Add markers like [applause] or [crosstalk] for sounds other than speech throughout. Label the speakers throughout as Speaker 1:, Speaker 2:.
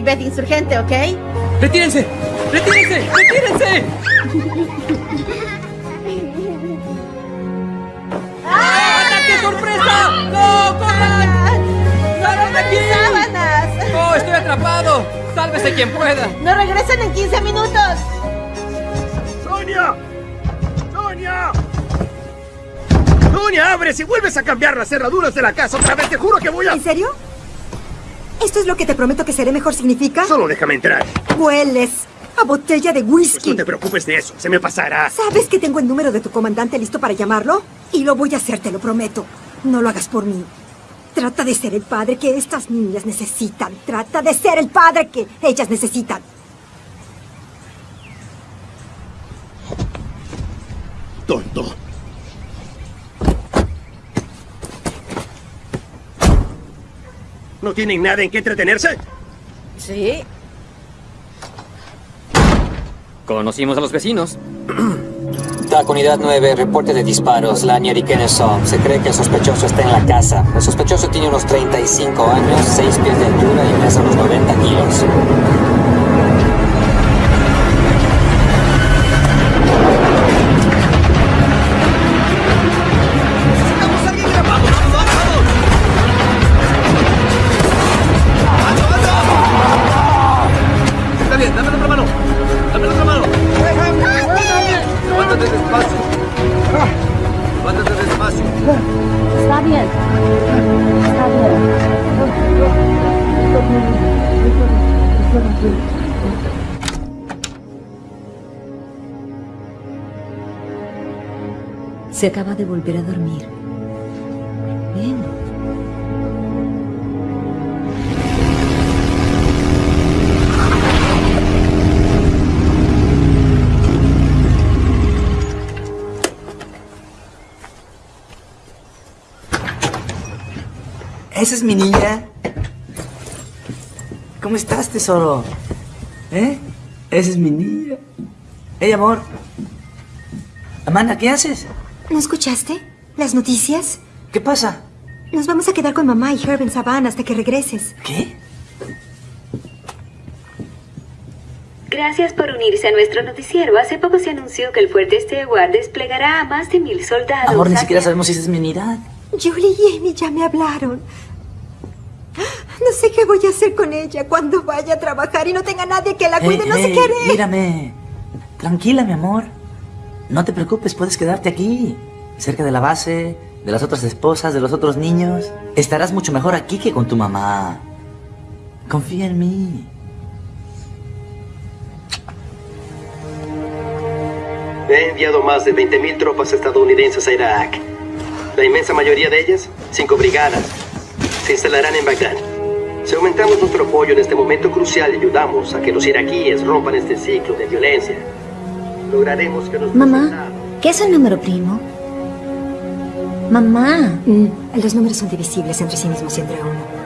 Speaker 1: Beth insurgente, ¿ok?
Speaker 2: ¡Retírense! ¡Retírense! ¡Retírense! ¡Ataque sorpresa! ¡No! ¡Corran! ¡Salgan de aquí!
Speaker 1: ¡Sábanas!
Speaker 2: ¡Oh, estoy atrapado! ¡Sálvese quien pueda!
Speaker 1: ¡No regresan en 15 minutos!
Speaker 3: ¡Sonia! ¡Sonia! ¡Sonia, abre! Si vuelves a cambiar las cerraduras de la casa otra vez, te juro que voy a...
Speaker 4: ¿En serio? ¿Esto es lo que te prometo que seré mejor significa?
Speaker 3: Solo déjame entrar.
Speaker 4: Hueles a botella de whisky.
Speaker 3: No te preocupes de eso, se me pasará.
Speaker 4: ¿Sabes que tengo el número de tu comandante listo para llamarlo? Y lo voy a hacer, te lo prometo. No lo hagas por mí. Trata de ser el padre que estas niñas necesitan. Trata de ser el padre que ellas necesitan.
Speaker 3: ¿No tienen nada en qué entretenerse?
Speaker 1: Sí.
Speaker 2: Conocimos a los vecinos. [clears throat]
Speaker 5: TAC Unidad 9, reporte de disparos, y Kennesaw. Se cree que el sospechoso está en la casa. El sospechoso tiene unos 35 años, 6 pies de altura y pesa unos 90 kilos.
Speaker 6: Se acaba de volver a dormir. Bien.
Speaker 7: ¿Esa es mi niña? ¿Cómo estás, tesoro? ¿Eh? Esa es mi niña. Hey, amor. Amanda, ¿qué haces?
Speaker 4: ¿No escuchaste? ¿Las noticias?
Speaker 7: ¿Qué pasa?
Speaker 4: Nos vamos a quedar con mamá y Herb en Savannah hasta que regreses.
Speaker 7: ¿Qué?
Speaker 6: Gracias por unirse a nuestro noticiero. Hace poco se anunció que el fuerte Stewart desplegará a más de mil soldados.
Speaker 7: Amor, ni
Speaker 6: hacia-
Speaker 7: siquiera sabemos si esa es mi unidad.
Speaker 4: Julie y Amy ya me hablaron. No sé qué voy a hacer con ella cuando vaya a trabajar y no tenga nadie que la cuide.
Speaker 7: Hey,
Speaker 4: no sé
Speaker 7: hey,
Speaker 4: qué haré.
Speaker 7: Mírame. Tranquila, mi amor. No te preocupes, puedes quedarte aquí. Cerca de la base, de las otras esposas, de los otros niños. Estarás mucho mejor aquí que con tu mamá. Confía en mí.
Speaker 3: He enviado más de 20.000 tropas estadounidenses a Irak. La inmensa mayoría de ellas, cinco brigadas, se instalarán en Bagdad. Si aumentamos nuestro apoyo en este momento crucial ayudamos a que los iraquíes rompan este ciclo de violencia, lograremos que los
Speaker 8: Mamá, ¿qué es un número primo? Mamá.
Speaker 4: Mm, los números son divisibles entre sí mismos y entre uno.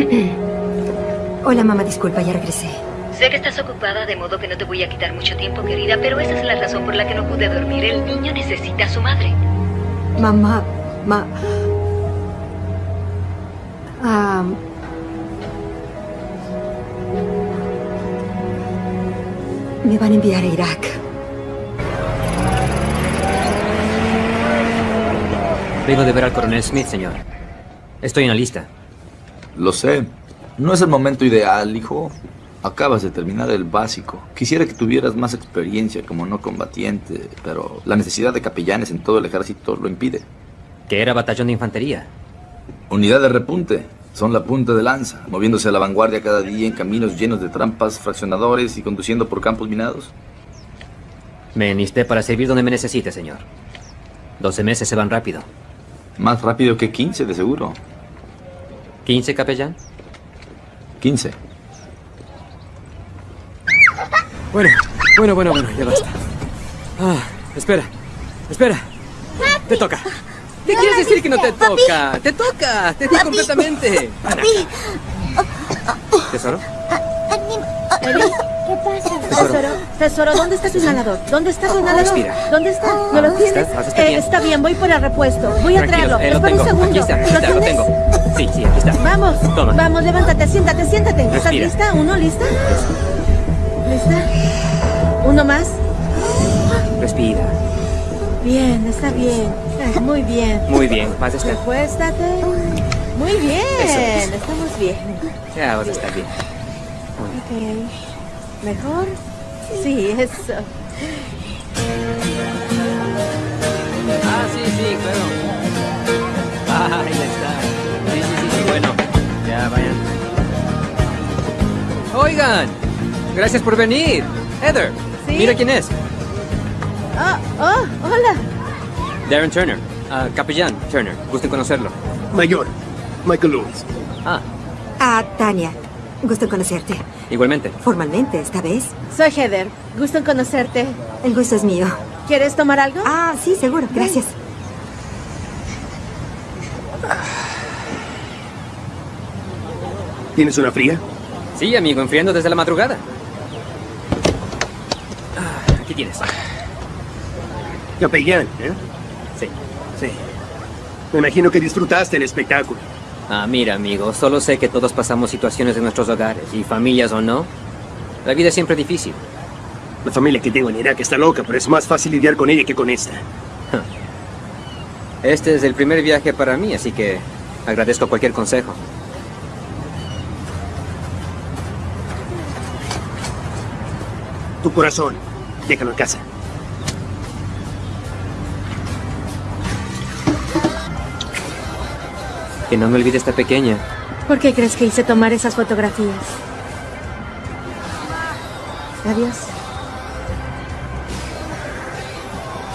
Speaker 4: [clears throat] Hola, mamá, disculpa, ya regresé.
Speaker 6: Sé que estás ocupada, de modo que no te voy a quitar mucho tiempo, querida, pero esa es la razón por la que no pude dormir. El niño necesita a su madre.
Speaker 4: Mamá, ma... Ah, me van a enviar a Irak.
Speaker 2: Vengo de ver al coronel Smith, señor. Estoy en la lista.
Speaker 9: Lo sé. No es el momento ideal, hijo. Acabas de terminar el básico. Quisiera que tuvieras más experiencia como no combatiente, pero la necesidad de capellanes en todo el ejército lo impide.
Speaker 2: Que era batallón de infantería.
Speaker 9: Unidad de repunte. Son la punta de lanza, moviéndose a la vanguardia cada día en caminos llenos de trampas, fraccionadores y conduciendo por campos minados.
Speaker 2: Me enlisté para servir donde me necesite, señor. 12 meses se van rápido.
Speaker 9: Más rápido que 15, de seguro.
Speaker 2: ¿15, capellán?
Speaker 9: 15.
Speaker 10: Bueno, bueno, bueno, bueno, ya basta.
Speaker 2: Ah, espera, espera. Te toca. ¿Qué quieres decir que no te toca? Te toca, te toca completamente. Ana. ¿Tesoro?
Speaker 1: Eli,
Speaker 5: ¿Qué pasa?
Speaker 1: tesoro, tesoro, ¿dónde está tu inhalador? ¿Dónde está tu inhalador?
Speaker 2: Respira.
Speaker 1: ¿Dónde está? ¿No lo tienes?
Speaker 2: ¿Estás- estás
Speaker 1: Eh, está bien, voy por el repuesto. Voy a traerlo.
Speaker 2: eh, lo
Speaker 1: Espera
Speaker 2: tengo.
Speaker 1: un segundo.
Speaker 2: Aquí está, aquí está, lo tengo. Sí, sí, aquí está.
Speaker 1: Vamos,
Speaker 2: Toma.
Speaker 1: vamos, levántate, siéntate, siéntate. ¿Estás
Speaker 2: Respira.
Speaker 1: lista? ¿Uno, lista? ¿Lista? ¿Uno más?
Speaker 2: Respira.
Speaker 1: Bien, está bien. Muy bien.
Speaker 2: Muy bien, estar.
Speaker 1: Recuéstate. Muy bien,
Speaker 2: Eso
Speaker 1: estamos bien.
Speaker 2: Ya vas a estar bien.
Speaker 1: Ok. ¿Mejor? Sí, eso.
Speaker 2: Ah, sí, sí, claro. Ah, ahí está. Sí, sí, sí, bueno. Ya, vayan. Oigan, gracias por venir. Heather,
Speaker 1: Sí.
Speaker 2: mira quién es.
Speaker 1: Oh, oh, hola.
Speaker 2: Darren Turner, ah, capellán Turner. Gusto en conocerlo.
Speaker 3: Mayor, Michael Lewis.
Speaker 2: Ah,
Speaker 4: Ah, Tania. Gusto en conocerte.
Speaker 2: igualmente.
Speaker 4: Formalmente, esta vez.
Speaker 1: Soy Heather. Gusto en conocerte.
Speaker 4: El gusto es mío.
Speaker 1: ¿Quieres tomar algo?
Speaker 4: Ah, sí, seguro. Gracias.
Speaker 3: ¿Tienes una fría?
Speaker 2: Sí, amigo, enfriando desde la madrugada. Aquí tienes.
Speaker 3: Capellán, ¿eh?
Speaker 2: Sí.
Speaker 3: Sí. Me imagino que disfrutaste el espectáculo.
Speaker 2: Ah, mira, amigo, solo sé que todos pasamos situaciones en nuestros hogares, y familias o no. La vida es siempre difícil.
Speaker 3: La familia que tengo en Irak está loca, pero es más fácil lidiar con ella que con esta. [laughs]
Speaker 2: Este es el primer viaje para mí, así que agradezco cualquier consejo.
Speaker 3: Tu corazón, déjalo en casa.
Speaker 2: Que no me olvide esta pequeña.
Speaker 1: ¿Por qué crees que hice tomar esas fotografías? Adiós.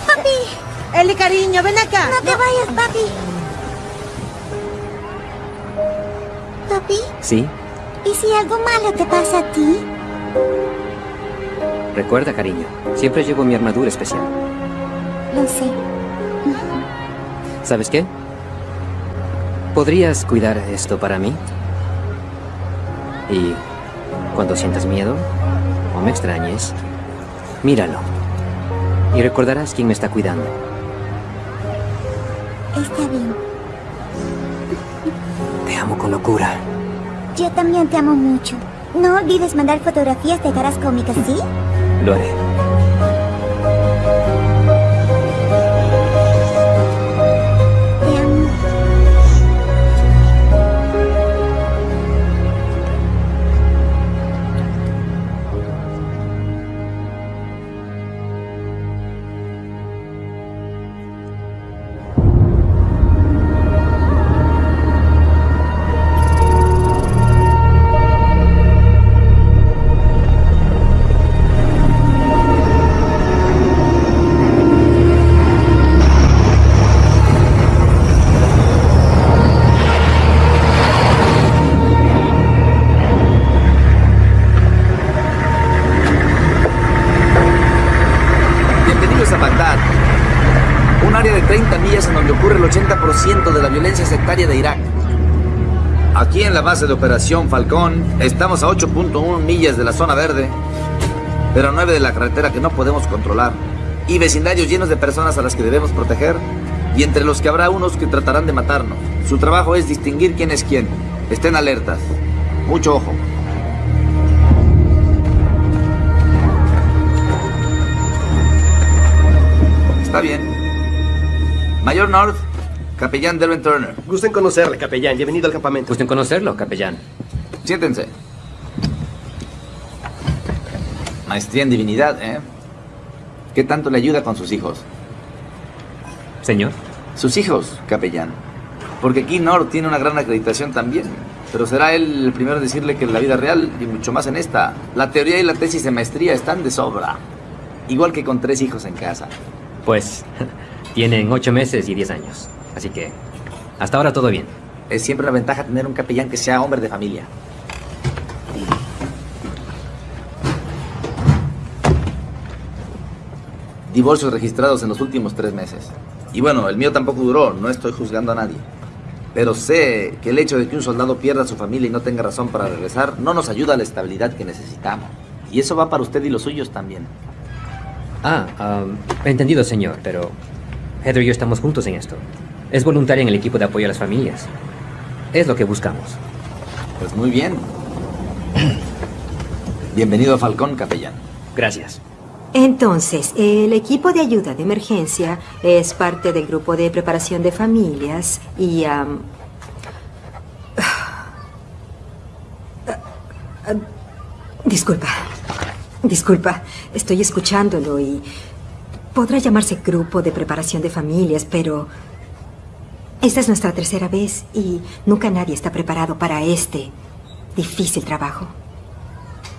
Speaker 8: Papi,
Speaker 1: Eli, cariño, ven acá.
Speaker 8: no te vayas, papi. Papi,
Speaker 2: ¿Sí?
Speaker 8: ¿y si algo malo te pasa a ti?
Speaker 2: Recuerda, cariño, siempre llevo mi armadura especial.
Speaker 8: Lo sé.
Speaker 2: ¿Sabes qué? ¿Podrías cuidar esto para mí? Y cuando sientas miedo o me extrañes, míralo. Y recordarás quién me está cuidando.
Speaker 8: Está bien.
Speaker 2: Te amo con locura.
Speaker 8: Yo también te amo mucho. No olvides mandar fotografías de caras cómicas, ¿sí?
Speaker 2: Lo.
Speaker 9: De Irak. Aquí en la base de operación Falcón estamos a 8.1 millas de la zona verde, pero a 9 de la carretera que no podemos controlar, y vecindarios llenos de personas a las que debemos proteger, y entre los que habrá unos que tratarán de matarnos. Su trabajo es distinguir quién es quién. Estén alertas. Mucho ojo. Está bien. Mayor North, capellán Derwin Turner.
Speaker 3: Gusto en conocerle, capellán. Bienvenido al campamento.
Speaker 2: Gusto en conocerlo, capellán.
Speaker 9: Siéntense. Maestría en divinidad, ¿eh? ¿Qué tanto le ayuda con sus hijos?
Speaker 2: Señor.
Speaker 9: Sus hijos, capellán. Porque aquí North tiene una gran acreditación también. Pero será él el primero en decirle que en la vida real, y mucho más en esta, la teoría y la tesis de maestría están de sobra. Igual que con tres hijos en casa.
Speaker 2: Pues [laughs] tienen ocho meses y diez años. Así que hasta ahora todo bien.
Speaker 9: Es siempre una ventaja tener un capellán que sea hombre de familia. divorcios registrados en los últimos tres meses. Y bueno, el mío tampoco duró, no estoy juzgando a nadie. Pero sé que el hecho de que un soldado pierda a su familia y no tenga razón para regresar no nos ayuda a la estabilidad que necesitamos. Y eso va para usted y los suyos también.
Speaker 2: Ah, um, entendido, señor, pero Heather y yo estamos juntos en esto. Es voluntaria en el equipo de apoyo a las familias. Es lo que buscamos.
Speaker 9: Pues muy bien. Bienvenido a Falcón, capellán.
Speaker 2: Gracias.
Speaker 4: Entonces, el equipo de ayuda de emergencia es parte del grupo de preparación de familias y... ah, [sighs] disculpa, disculpa, estoy escuchándolo y podrá llamarse grupo de preparación de familias, pero esta es nuestra tercera vez y nunca nadie está preparado para este difícil trabajo.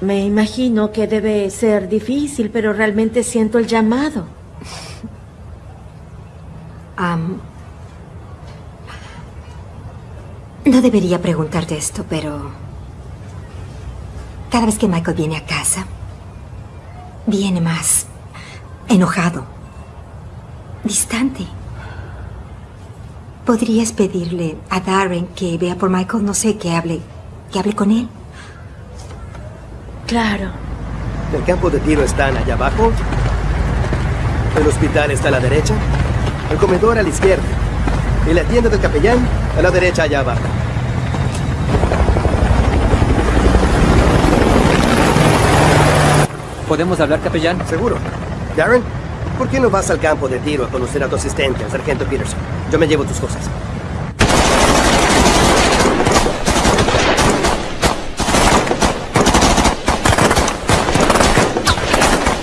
Speaker 1: Me imagino que debe ser difícil, pero realmente siento el llamado.
Speaker 4: Am, no debería preguntarte esto, pero cada vez que Michael viene a casa, viene más enojado, distante. ¿Podrías pedirle a Darren que vea por Michael? No sé, que hable, que hable con él.
Speaker 1: Claro.
Speaker 3: ¿El campo de tiro están allá abajo? ¿El hospital está a la derecha? El comedor a la izquierda. ¿Y la tienda del capellán? A la derecha allá abajo.
Speaker 2: ¿Podemos hablar, capellán?
Speaker 3: Seguro. Darren, ¿por qué no vas al campo de tiro a conocer a tu asistente, el sargento Peterson? Yo me llevo tus cosas.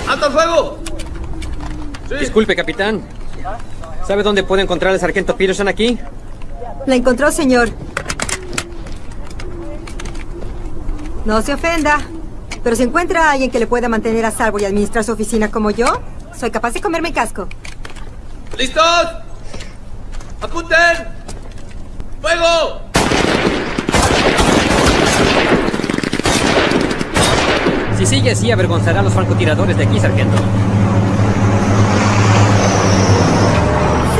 Speaker 2: ¡Alto fuego! Disculpe, capitán. ¿Sabe dónde puedo encontrar al sargento Peterson aquí?
Speaker 4: La encontró, señor. No se ofenda. Pero si encuentra a alguien que le pueda mantener a salvo y administrar su oficina como yo, soy capaz de comerme el casco.
Speaker 2: ¿Listos? ¡Apunten! ¡Fuego! Si sigue así, avergonzará a los francotiradores de aquí, sargento.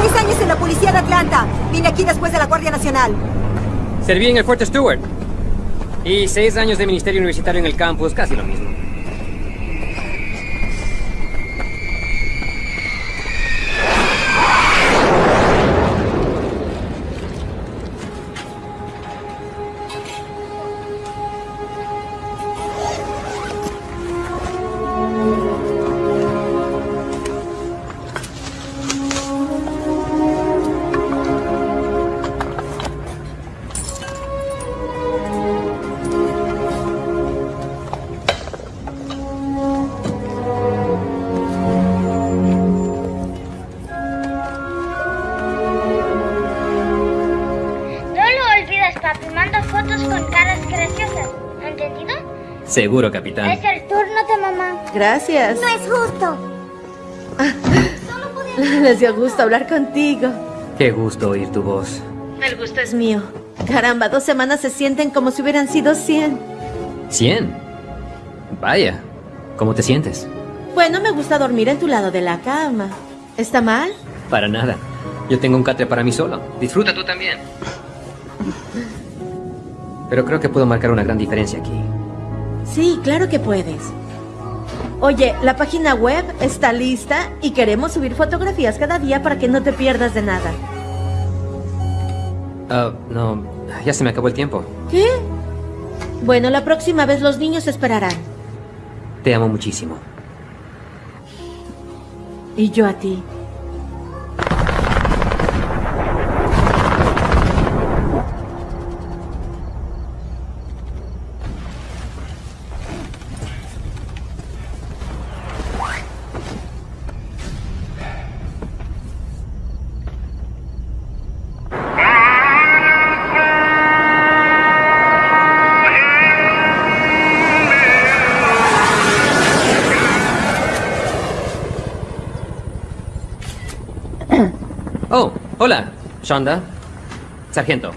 Speaker 4: Seis años en la policía de Atlanta. Vine aquí después de la Guardia Nacional.
Speaker 2: Serví en el Fuerte Stewart. Y seis años de ministerio universitario en el campus, casi lo mismo. Seguro, capitán.
Speaker 5: Es el turno de mamá.
Speaker 1: Gracias.
Speaker 5: No es justo. [laughs]
Speaker 1: Les dio gusto hablar contigo.
Speaker 2: Qué gusto oír tu voz.
Speaker 1: El gusto es mío. Caramba, dos semanas se sienten como si hubieran sido cien.
Speaker 2: ¿Cien? Vaya. ¿Cómo te sientes?
Speaker 1: Bueno, me gusta dormir en tu lado de la cama. ¿Está mal?
Speaker 2: Para nada. Yo tengo un catre para mí solo. Disfruta tú también. Pero creo que puedo marcar una gran diferencia aquí.
Speaker 1: Sí, claro que puedes. Oye, la página web está lista y queremos subir fotografías cada día para que no te pierdas de nada.
Speaker 2: Ah, no, ya se me acabó el tiempo.
Speaker 1: ¿Qué? Bueno, la próxima vez los niños esperarán.
Speaker 2: Te amo muchísimo.
Speaker 1: Y yo a ti.
Speaker 2: Shonda, sargento,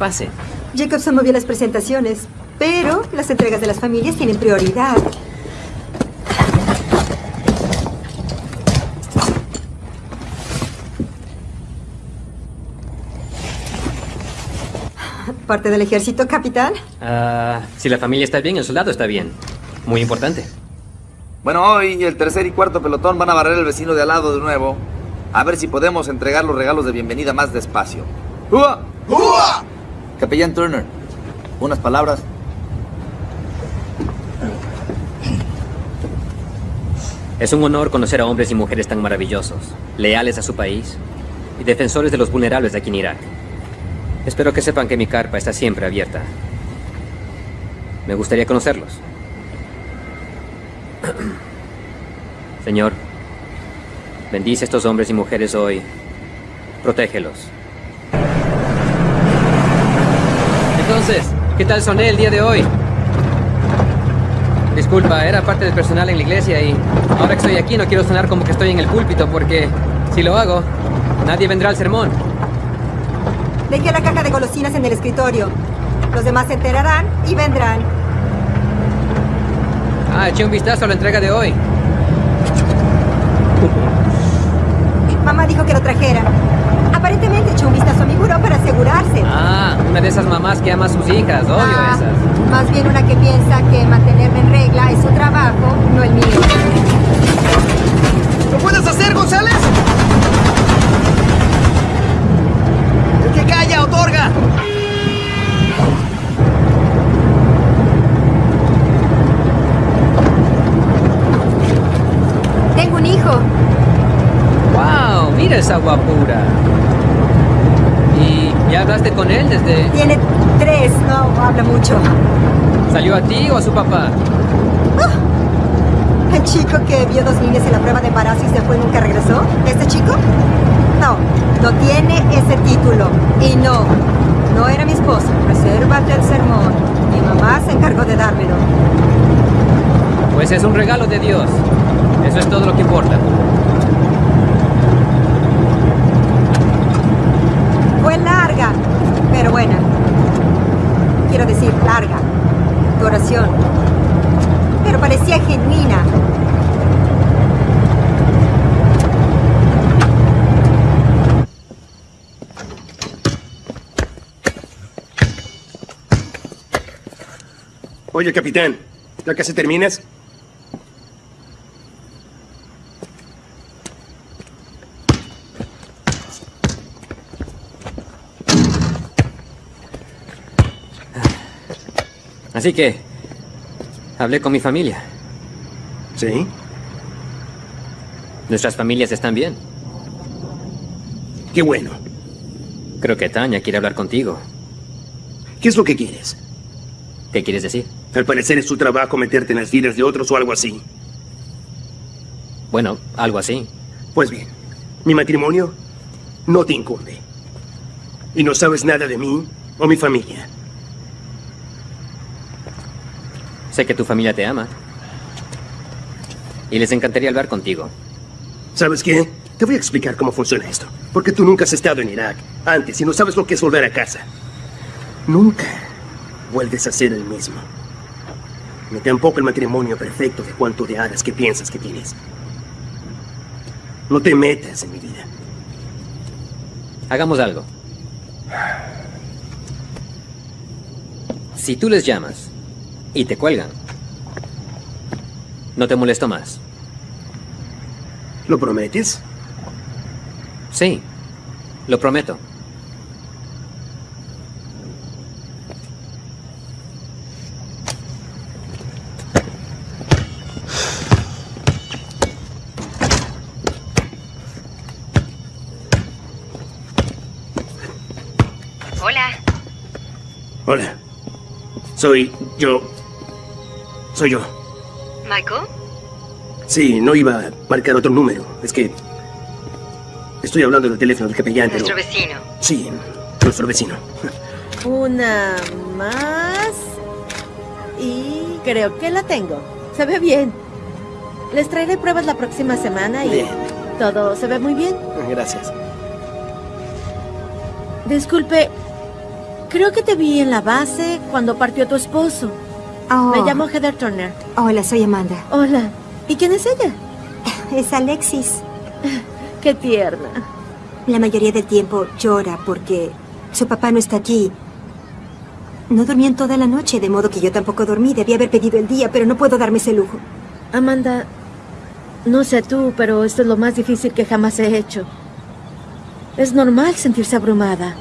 Speaker 2: pase.
Speaker 4: Jacobson movió las presentaciones, pero las entregas de las familias tienen prioridad. ¿Parte del ejército, capitán?
Speaker 2: Ah, si la familia está bien, el soldado está bien. Muy importante.
Speaker 9: Bueno, hoy el tercer y cuarto pelotón van a barrer el vecino de al lado de nuevo. A ver si podemos entregar los regalos de bienvenida más despacio. ¡Ua! ¡Ua! Capellán Turner, unas palabras.
Speaker 2: Es un honor conocer a hombres y mujeres tan maravillosos, leales a su país y defensores de los vulnerables de aquí en Irak. Espero que sepan que mi carpa está siempre abierta. Me gustaría conocerlos. [clears throat] Señor, bendice a estos hombres y mujeres hoy. Protégelos. Entonces, ¿qué tal soné el día de hoy? Disculpa, era parte del personal en la iglesia y ahora que estoy aquí no quiero sonar como que estoy en el púlpito porque si lo hago, nadie vendrá al sermón.
Speaker 4: Dejé la caja de golosinas en el escritorio. Los demás se enterarán y vendrán.
Speaker 2: Ah, eché un vistazo a la entrega de hoy.
Speaker 4: Mamá dijo que lo trajera. Aparentemente echó un vistazo a mi buró para asegurarse.
Speaker 2: Ah, una de esas mamás que ama a sus hijas, odio
Speaker 4: Ah,
Speaker 2: esas.
Speaker 4: Más bien una que piensa que mantenerme en regla es su trabajo, no el mío.
Speaker 3: ¿Lo puedes hacer, González? El que calla, otorga.
Speaker 4: Tengo un hijo.
Speaker 2: ¡Wow! Mira esa guapura. ¿Y ya hablaste con él desde...
Speaker 4: Tiene tres, no habla mucho.
Speaker 2: ¿Salió a ti o a su papá?
Speaker 4: El chico que vio dos niñas en la prueba de embarazo y se fue y nunca regresó. ¿Este chico? No, no tiene ese título. Y no, no era mi esposo. Resérvate el sermón. Mi mamá se encargó de dármelo.
Speaker 2: Pues es un regalo de Dios. Eso es todo lo que importa.
Speaker 4: Fue larga, pero buena. Quiero decir, Tu oración. Pero parecía genuina.
Speaker 3: Oye, capitán, ¿ya casi terminas?
Speaker 2: Así que... Hablé con mi familia.
Speaker 3: ¿Sí?
Speaker 2: Nuestras familias están bien.
Speaker 3: Qué bueno.
Speaker 2: Creo que Tania quiere hablar contigo.
Speaker 3: ¿Qué es lo que quieres?
Speaker 2: ¿Qué quieres decir?
Speaker 3: Al parecer es tu trabajo meterte en las vidas de otros o algo así.
Speaker 2: Bueno, algo así.
Speaker 3: Pues bien, mi matrimonio no te incumbe. Y no sabes nada de mí o mi familia.
Speaker 2: Sé que tu familia te ama. Y les encantaría hablar contigo.
Speaker 3: ¿Sabes qué? Te voy a explicar cómo funciona esto. Porque tú nunca has estado en Irak antes y no sabes lo que es volver a casa. Nunca vuelves a ser el mismo. Ni tampoco el matrimonio perfecto de cuanto de hadas que piensas que tienes. No te metas en mi vida.
Speaker 2: Hagamos algo. Si tú les llamas y te cuelgan, no te molesto más.
Speaker 3: ¿Lo prometes?
Speaker 2: Sí, lo prometo.
Speaker 6: Hola.
Speaker 3: Hola. Soy yo. Soy yo.
Speaker 6: ¿Michael?
Speaker 3: Sí, no iba a marcar otro número. Es que... Estoy hablando del teléfono del capellán, pero...
Speaker 6: Nuestro vecino.
Speaker 3: Sí, nuestro vecino.
Speaker 1: Una más. Y creo que la tengo. Se ve bien. Les traeré pruebas la próxima semana y
Speaker 3: Bien.
Speaker 1: todo se ve muy bien.
Speaker 3: Gracias.
Speaker 1: Disculpe, creo que te vi en la base cuando partió tu esposo.
Speaker 4: Oh.
Speaker 1: Me llamo Heather Turner.
Speaker 4: Hola, soy Amanda.
Speaker 1: Hola. ¿Y quién es ella? [laughs]
Speaker 4: Es Alexis. [laughs]
Speaker 1: Qué tierna.
Speaker 4: La mayoría del tiempo llora porque su papá no está aquí. No dormí en toda la noche, de modo que yo tampoco dormí. Debí haber pedido el día, pero no puedo darme ese lujo.
Speaker 1: Amanda, no sé tú, pero esto es lo más difícil que jamás he hecho. Es normal sentirse abrumada.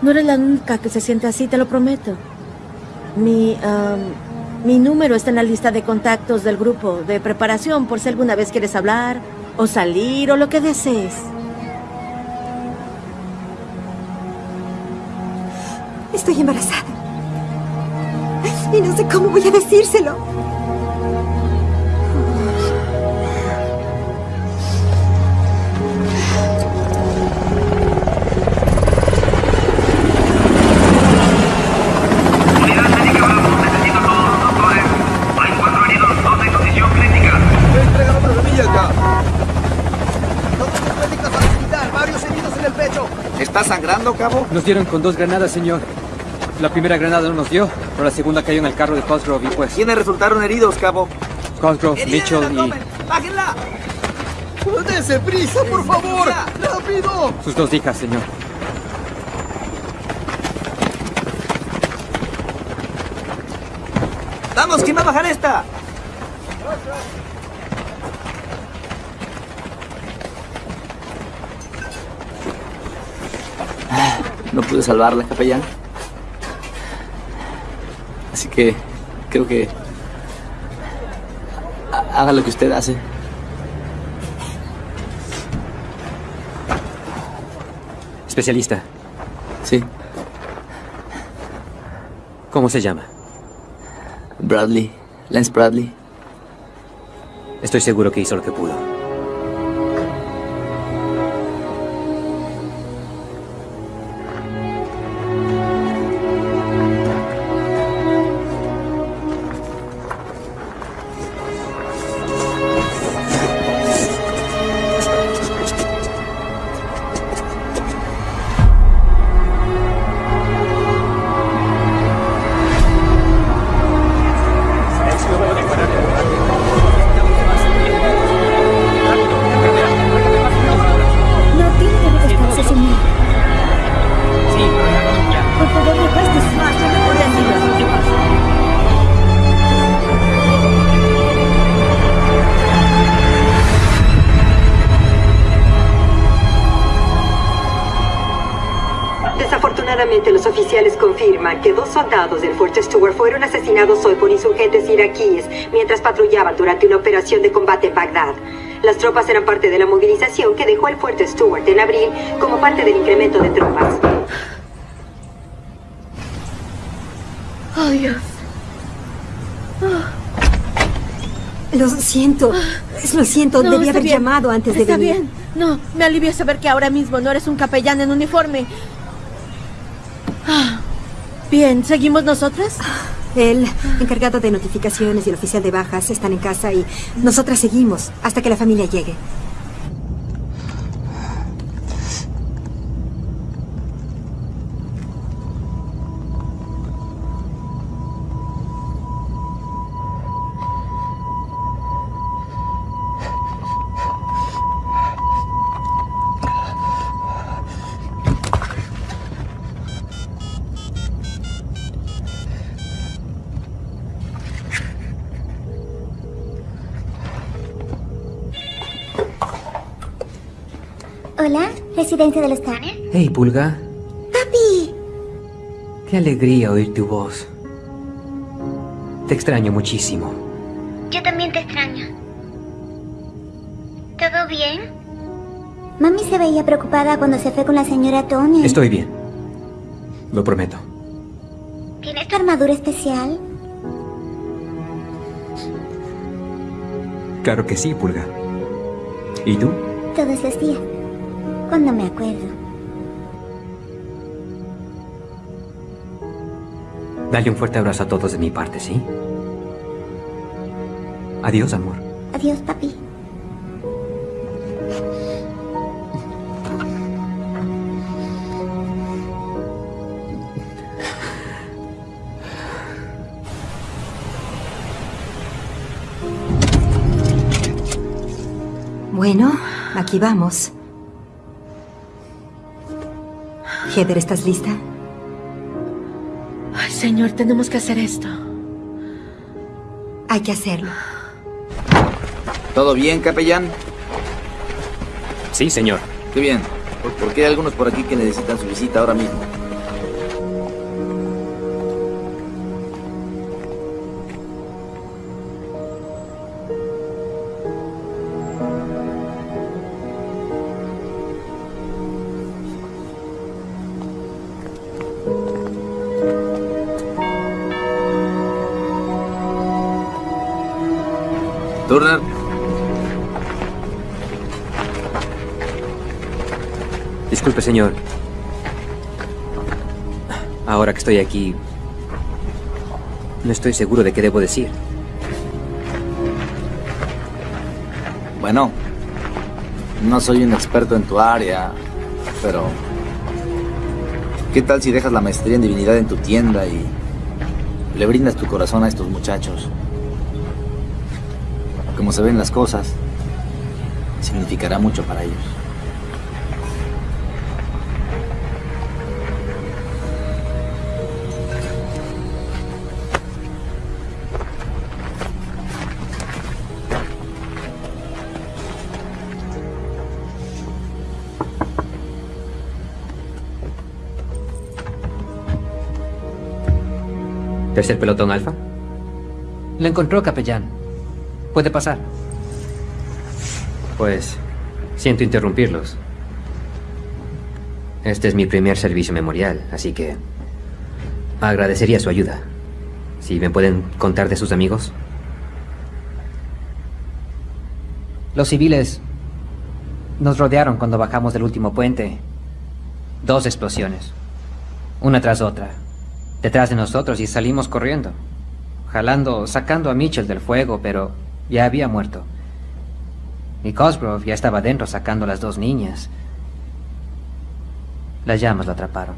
Speaker 1: No eres la única que se siente así, te lo prometo. Mi, mi número está en la lista de contactos del grupo de preparación por si alguna vez quieres hablar o salir o lo que desees.
Speaker 4: Estoy embarazada. Y no sé cómo voy a decírselo.
Speaker 11: Nos dieron con dos granadas, señor. La primera granada no nos dio, pero la segunda cayó en el carro de Cosgrove y pues...
Speaker 9: ¿Quiénes resultaron heridos, cabo?
Speaker 11: Cosgrove, Mitchell y
Speaker 12: ¡Bájenla! ¡Dese prisa, por favor! ¡Rápido!
Speaker 11: sus dos hijas, señor.
Speaker 9: ¡Vamos, quién va a bajar esta! No pude salvarla, capellán. Así que creo que ha- haga lo que usted hace.
Speaker 2: Especialista.
Speaker 9: Sí.
Speaker 2: ¿Cómo se llama?
Speaker 9: Bradley. Lance Bradley.
Speaker 2: Estoy seguro que hizo lo que pudo.
Speaker 13: Soldados del Fuerte Stewart fueron asesinados hoy por insurgentes iraquíes mientras patrullaban durante una operación de combate en Bagdad. Las tropas eran parte de la movilización que dejó el Fuerte Stewart en abril como parte del incremento de tropas.
Speaker 1: Oh, Dios.
Speaker 4: Lo siento. Lo siento,
Speaker 1: No,
Speaker 4: debí
Speaker 1: está
Speaker 4: haber
Speaker 1: bien.
Speaker 4: llamado antes de
Speaker 1: Está
Speaker 4: venir.
Speaker 1: bien. No, me alivia saber que ahora mismo no eres un capellán en uniforme. Ah, Bien, ¿seguimos nosotras?
Speaker 4: El encargado de notificaciones y el oficial de bajas están en casa y nosotras seguimos hasta que la familia llegue.
Speaker 8: Hola, residencia de los Tanner.
Speaker 2: Hey, Pulga.
Speaker 8: ¡Papi!
Speaker 2: Qué alegría oír tu voz. Te extraño muchísimo.
Speaker 5: Yo también te extraño. ¿Todo bien?
Speaker 8: Mami se veía preocupada cuando se fue con la señora Tony.
Speaker 2: Estoy bien. Lo prometo.
Speaker 8: ¿Tienes tu armadura especial?
Speaker 2: Claro que sí, Pulga. ¿Y tú?
Speaker 8: Todos los días. Cuando me acuerdo.
Speaker 2: Dale un fuerte abrazo a todos de mi parte, ¿sí? Adiós, amor.
Speaker 8: Adiós, papi.
Speaker 4: Bueno, aquí vamos. Heather, ¿estás lista?
Speaker 1: Señor, tenemos que hacer esto.
Speaker 4: Hay que hacerlo.
Speaker 9: ¿Todo bien, capellán?
Speaker 2: Sí, señor.
Speaker 9: Qué bien. Porque hay algunos por aquí que necesitan su visita ahora mismo.
Speaker 2: Disculpe, señor. Ahora que estoy aquí, no estoy seguro de qué debo decir.
Speaker 9: Bueno, no soy un experto en tu área, pero... ¿Qué tal si dejas la maestría en divinidad en tu tienda y le brindas tu corazón a estos muchachos? Como se ven las cosas, significará mucho para ellos.
Speaker 2: ¿Tercer pelotón alfa?
Speaker 11: Lo encontró, capellán. Puede pasar.
Speaker 2: Pues, siento interrumpirlos. Este es mi primer servicio memorial, así que agradecería su ayuda. Si me pueden contar de sus amigos.
Speaker 11: Los civiles nos rodearon cuando bajamos del último puente. Dos explosiones. Una tras otra. Detrás de nosotros y salimos corriendo. Jalando, sacando a Mitchell del fuego, pero ya había muerto. Y Cosgrove ya estaba dentro sacando a las dos niñas. Las llamas lo atraparon.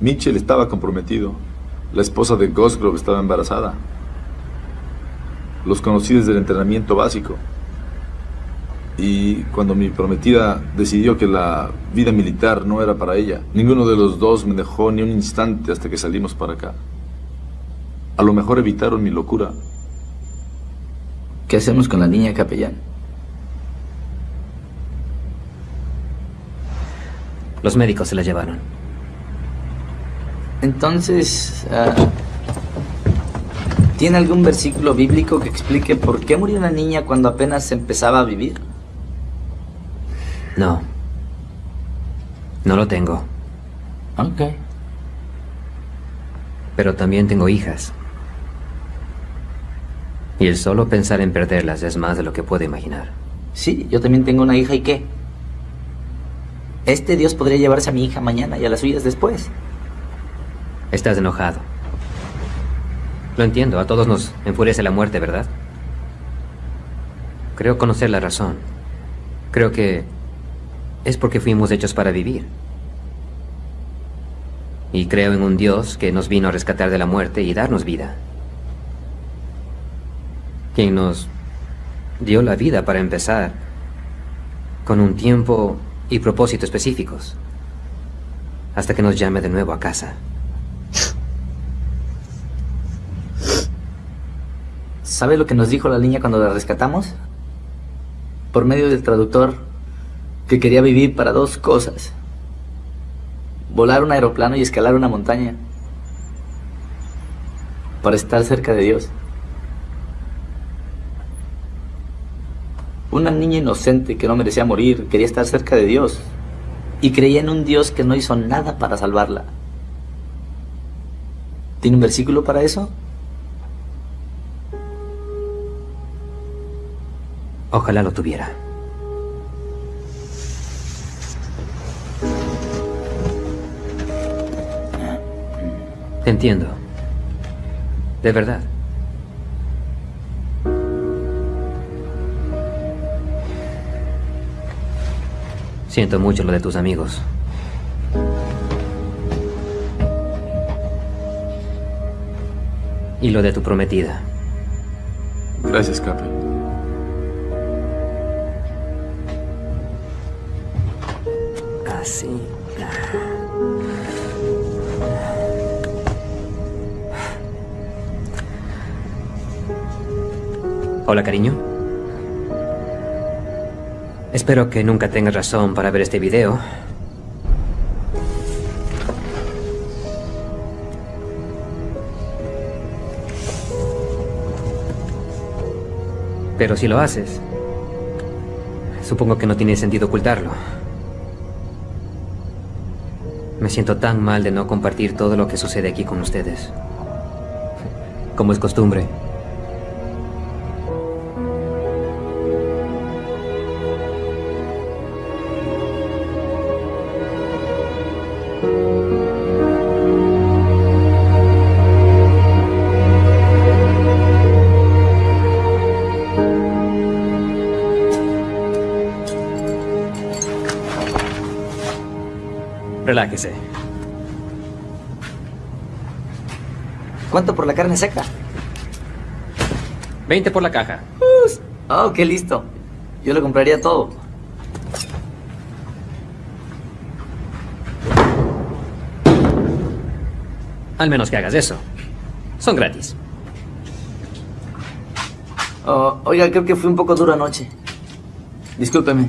Speaker 9: Mitchell estaba comprometido. La esposa de Cosgrove estaba embarazada. Los conocí desde el entrenamiento básico. Y cuando mi prometida decidió que la vida militar no era para ella, ninguno de los dos me dejó ni un instante hasta que salimos para acá. A lo mejor evitaron mi locura.
Speaker 14: ¿Qué hacemos con la niña capellán?
Speaker 2: Los médicos se la llevaron.
Speaker 14: Entonces, ah, ¿tiene algún versículo bíblico que explique por qué murió una niña cuando apenas empezaba a vivir?
Speaker 2: No. No lo tengo.
Speaker 14: Ok.
Speaker 2: Pero también tengo hijas. Y el solo pensar en perderlas es más de lo que puedo imaginar.
Speaker 14: Sí, yo también tengo una hija y qué. Este Dios podría llevarse a mi hija mañana y a las suyas después.
Speaker 2: Estás enojado. Lo entiendo, a todos nos enfurece la muerte, ¿verdad? Creo conocer la razón. Creo que es porque fuimos hechos para vivir. Y creo en un Dios que nos vino a rescatar de la muerte y darnos vida. Quien nos dio la vida para empezar, con un tiempo y propósito específicos, hasta que nos llame de nuevo a casa.
Speaker 14: ¿Sabe lo que nos dijo la niña cuando la rescatamos? Por medio del traductor, que quería vivir para dos cosas. Volar un aeroplano y escalar una montaña. Para estar cerca de Dios. Una niña inocente que no merecía morir quería estar cerca de Dios. Y creía en un Dios que no hizo nada para salvarla. ¿Tiene un versículo para eso?
Speaker 2: Ojalá lo tuviera. Te entiendo. De verdad. Siento mucho lo de tus amigos. Y lo de tu prometida.
Speaker 9: Gracias, Cape.
Speaker 2: Así. Hola, cariño. Espero que nunca tengas razón para ver este video. Pero si lo haces, supongo que no tiene sentido ocultarlo. Me siento tan mal de no compartir todo lo que sucede aquí con ustedes. Como es costumbre.
Speaker 9: ¿Cuánto por la carne seca?
Speaker 2: 20 por la caja.
Speaker 9: Oh, qué listo. Yo lo compraría todo.
Speaker 2: Al menos que hagas eso. Son gratis.
Speaker 9: Oh, oiga, creo que fui un poco duro anoche. Discúlpeme.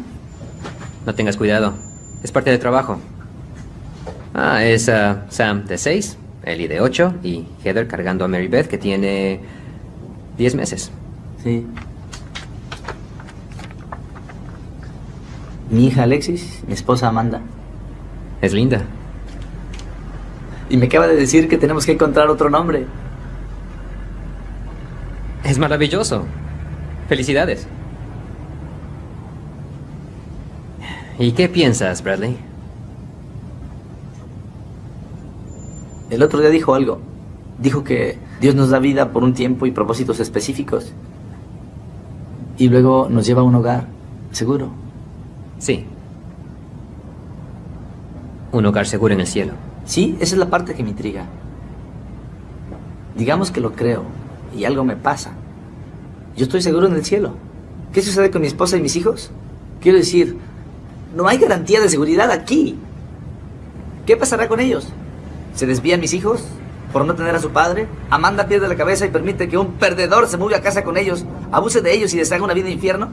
Speaker 2: No tengas cuidado. Es parte del trabajo. Ah, es ah, Sam de 6, Ellie de 8 y Heather cargando a Mary Beth que tiene 10 meses.
Speaker 9: Sí. Mi hija Alexis, mi esposa Amanda.
Speaker 2: Es linda.
Speaker 9: Y me acaba de decir que tenemos que encontrar otro nombre.
Speaker 2: Es maravilloso. Felicidades. ¿Y qué piensas, Bradley?
Speaker 9: El otro día dijo algo. Dijo que Dios nos da vida por un tiempo y propósitos específicos. Y luego nos lleva a un hogar, seguro.
Speaker 2: Sí. Un hogar seguro en el cielo.
Speaker 9: Sí, esa es la parte que me intriga. Digamos que lo creo y algo me pasa. Yo estoy seguro en el cielo. ¿Qué sucede con mi esposa y mis hijos? Quiero decir, no hay garantía de seguridad aquí. ¿Qué pasará con ellos? ¿Se desvían mis hijos por no tener a su padre? ¿Amanda pierde la cabeza y permite que un perdedor se mueva a casa con ellos, abuse de ellos y les haga una vida de infierno?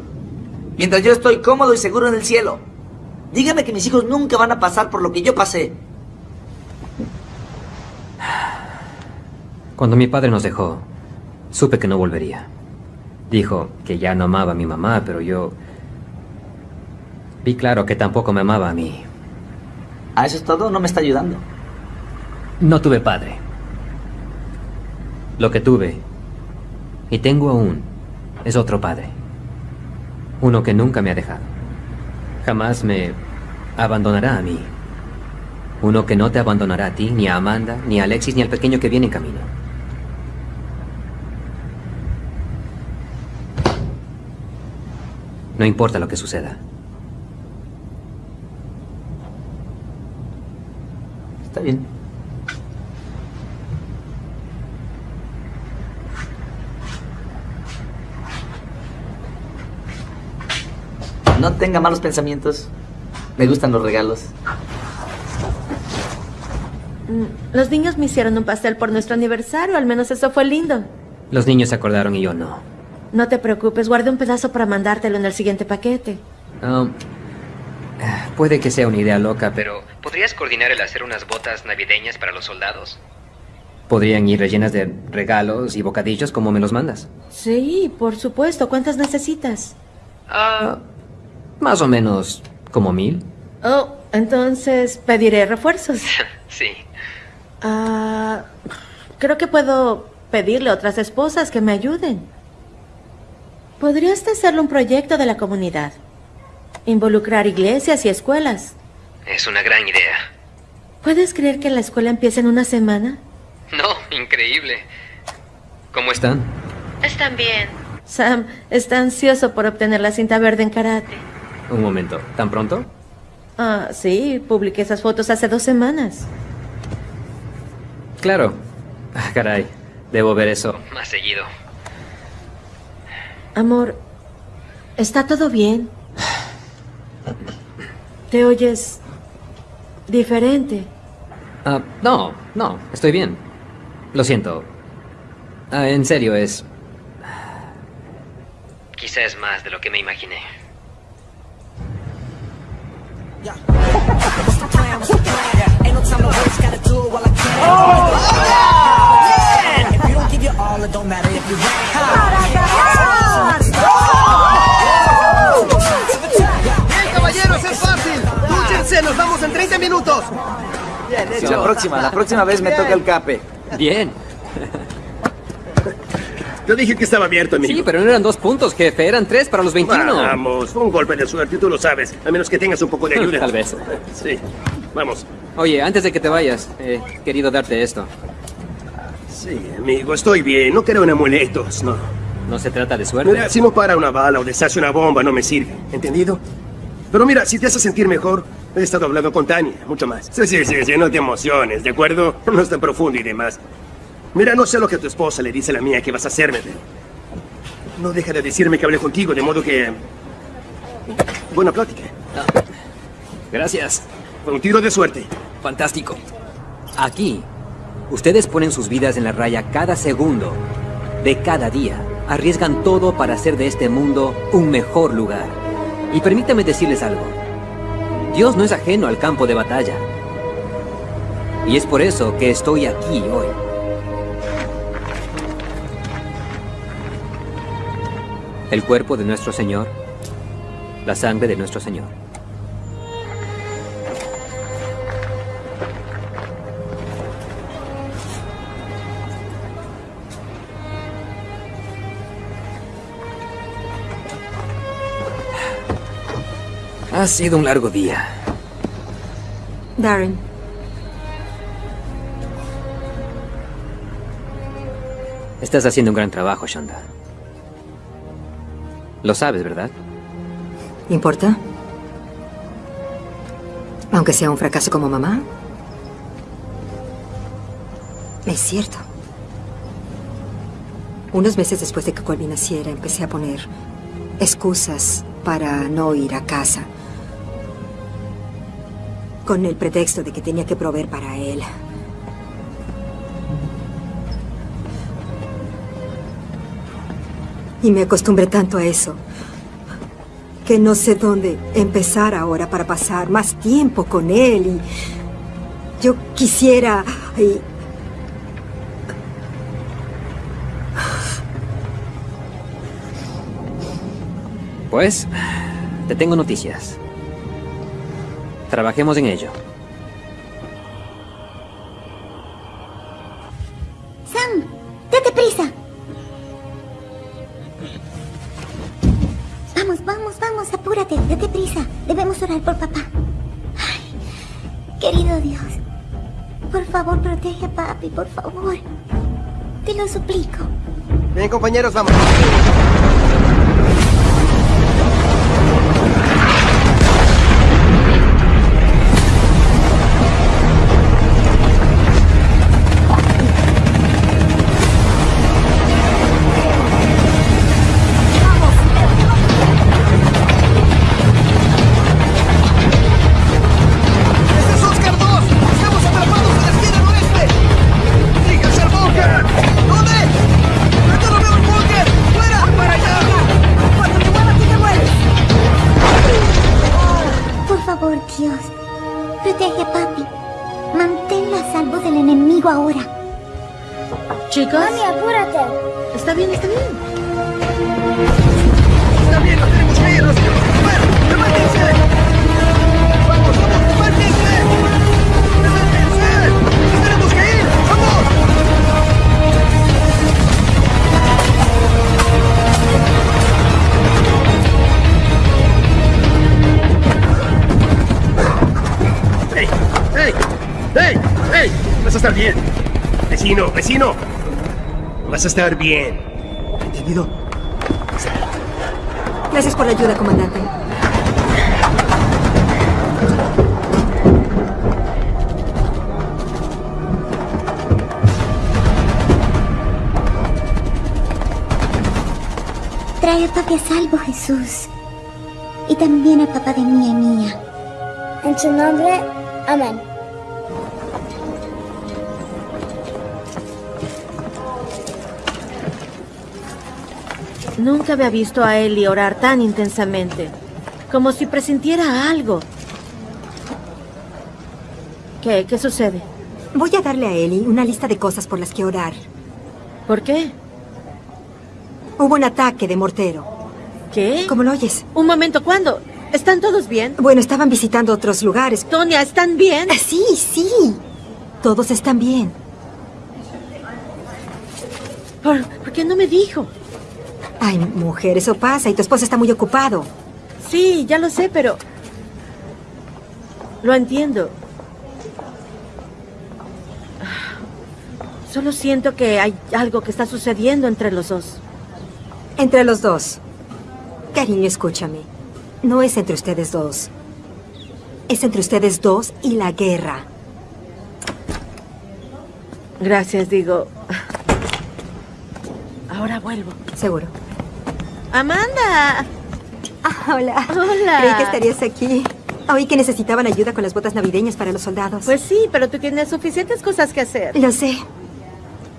Speaker 9: Mientras yo estoy cómodo y seguro en el cielo. Dígame que mis hijos nunca van a pasar por lo que yo pasé.
Speaker 2: Cuando mi padre nos dejó, supe que no volvería. Dijo que ya no amaba a mi mamá, pero yo vi claro que tampoco me amaba a mí.
Speaker 9: ¿A eso es todo? No me está ayudando.
Speaker 2: No tuve padre. Lo que tuve, y tengo aún, es otro padre. Uno que nunca me ha dejado. Jamás me abandonará a mí. Uno que no te abandonará a ti, ni a Amanda, ni a Alexis, ni al pequeño que viene en camino. No importa lo que suceda.
Speaker 9: Está bien. No tenga malos pensamientos. Me gustan los regalos.
Speaker 1: Mm, Los niños me hicieron un pastel por nuestro aniversario, al menos eso fue lindo.
Speaker 2: Los niños se acordaron y yo no.
Speaker 1: No te preocupes, guardé un pedazo para mandártelo en el siguiente paquete.
Speaker 2: Um, puede que sea una idea loca, pero ¿podrías coordinar el hacer unas botas navideñas para los soldados? Podrían ir rellenas de regalos y bocadillos como me los mandas.
Speaker 1: Sí, por supuesto. ¿Cuántas necesitas?
Speaker 2: Ah, más o menos como mil.
Speaker 1: Oh, entonces pediré refuerzos. [laughs]
Speaker 2: Sí.
Speaker 1: Ah, creo que puedo pedirle a otras esposas que me ayuden. Podrías hacerle un proyecto de la comunidad. Involucrar iglesias y escuelas.
Speaker 2: Es una gran idea.
Speaker 1: ¿Puedes creer que la escuela empieza en una semana?
Speaker 2: No, increíble. ¿Cómo están?
Speaker 1: Están bien. Sam está ansioso por obtener la cinta verde en karate.
Speaker 2: Un momento, ¿tan pronto?
Speaker 1: Ah, sí, publiqué esas fotos hace dos semanas.
Speaker 2: Claro. Ah, caray, debo ver eso más seguido.
Speaker 1: Amor, ¿está todo bien? ¿Te oyes diferente?
Speaker 2: Ah, no, no, estoy bien. Lo siento. Ah, en serio, es... Quizás más de lo que me imaginé.
Speaker 3: ¡Bien, caballeros, es fácil! ¡Dúchense! ¡Nos vamos en 30 minutos!
Speaker 12: Bien
Speaker 14: Sí, la próxima, la próxima vez me toca el cape.
Speaker 2: Bien.
Speaker 3: Yo dije que estaba abierto, amigo.
Speaker 2: Sí, pero no eran dos puntos, jefe. Eran tres para los 21.
Speaker 3: Vamos, fue un golpe de suerte, tú lo sabes. A menos que tengas un poco de ayuda. [laughs]
Speaker 2: Tal vez.
Speaker 3: Sí. Vamos.
Speaker 2: Oye, antes de que te vayas, he querido darte esto.
Speaker 3: Sí, amigo, estoy bien. No quiero en amuletos, no.
Speaker 2: No se trata de suerte.
Speaker 3: Mira, si no para una bala o deshace una bomba, no me sirve. ¿Entendido? Pero mira, si te hace sentir mejor, he estado hablando con Tania, mucho más. Sí, sí, sí, sí, no te emociones, ¿de acuerdo? No es tan profundo y demás. Mira, no sé lo que tu esposa le dice a la mía que vas a hacerme, pero... No deja de decirme que hablé contigo, de modo que... Buena plática.
Speaker 2: Gracias.
Speaker 3: Fue un tiro de suerte.
Speaker 2: Fantástico. Aquí, ustedes ponen sus vidas en la raya cada segundo de cada día. Arriesgan todo para hacer de este mundo un mejor lugar. Y permítame decirles algo. Dios no es ajeno al campo de batalla. Y es por eso que estoy aquí hoy. El cuerpo de nuestro Señor, la sangre de nuestro Señor. Ha sido un largo día.
Speaker 4: Darren,
Speaker 2: Estás haciendo un gran trabajo, Shonda. Lo sabes, ¿verdad?
Speaker 4: ¿importa? Aunque sea un fracaso como mamá. Es cierto. Unos meses después de que Colby naciera, empecé a poner excusas para no ir a casa. Con el pretexto de que tenía que proveer para él. Y me acostumbré tanto a eso que no sé dónde empezar ahora para pasar más tiempo con él. Y yo quisiera... y-
Speaker 2: Pues, te tengo noticias. Trabajemos en ello.
Speaker 8: Papi, por favor. Te lo suplico.
Speaker 3: Bien, compañeros, vamos. Vecino. Vas a estar bien. ¿Entendido?
Speaker 4: Gracias por la ayuda, comandante.
Speaker 8: Trae a papi a salvo, Jesús. Y también al papá de mía y mía.
Speaker 5: En su nombre, amén.
Speaker 1: Nunca había visto a Ellie orar tan intensamente. Como si presintiera algo. ¿Qué? ¿Qué sucede?
Speaker 4: Voy a darle a Ellie una lista de cosas por las que orar.
Speaker 1: ¿Por qué?
Speaker 4: Hubo un ataque de mortero.
Speaker 1: ¿Qué?
Speaker 4: ¿Cómo lo oyes?
Speaker 1: Un momento, ¿cuándo? ¿Están todos bien?
Speaker 4: Bueno, estaban visitando otros lugares.
Speaker 1: Tonia, ¿están bien?
Speaker 4: Sí, sí. Todos están bien.
Speaker 1: ¿Por, ¿por qué no me dijo?
Speaker 4: Ay, mujer, eso pasa y tu esposo está muy ocupado.
Speaker 1: Sí, ya lo sé, pero... Lo entiendo. Solo siento que hay algo que está sucediendo entre los dos.
Speaker 4: Entre los dos. Cariño, escúchame. No es entre ustedes dos. Es entre ustedes dos y la guerra.
Speaker 1: Gracias, digo. Ahora vuelvo.
Speaker 4: Seguro.
Speaker 1: Amanda.
Speaker 4: Ah, hola.
Speaker 1: Hola.
Speaker 4: Creí que estarías aquí. Oí que necesitaban ayuda con las botas navideñas para los soldados.
Speaker 1: Pues sí, pero tú tienes suficientes cosas que hacer.
Speaker 4: Lo sé.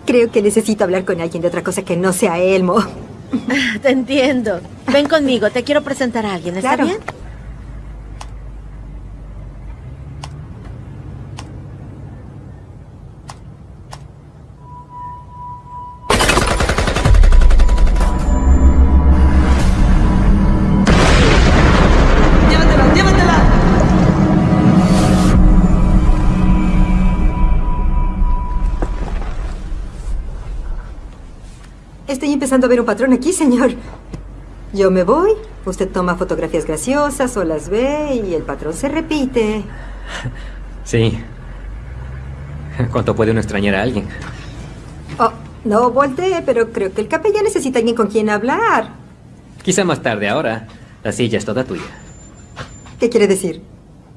Speaker 4: Creo que necesito hablar con alguien de otra cosa que no sea Elmo.
Speaker 1: Te entiendo. Ven conmigo, te quiero presentar a alguien, ¿está
Speaker 4: Claro.
Speaker 1: bien?
Speaker 4: Empezando a ver un patrón aquí, señor. Yo me voy, usted toma fotografías graciosas o las ve y el patrón se repite. [laughs]
Speaker 2: Sí. ¿Cuánto puede uno extrañar a alguien?
Speaker 4: Oh, no voltee, pero creo que el capellán necesita alguien con quien hablar.
Speaker 2: Quizá más tarde ahora. La silla es toda tuya.
Speaker 4: ¿Qué quiere decir?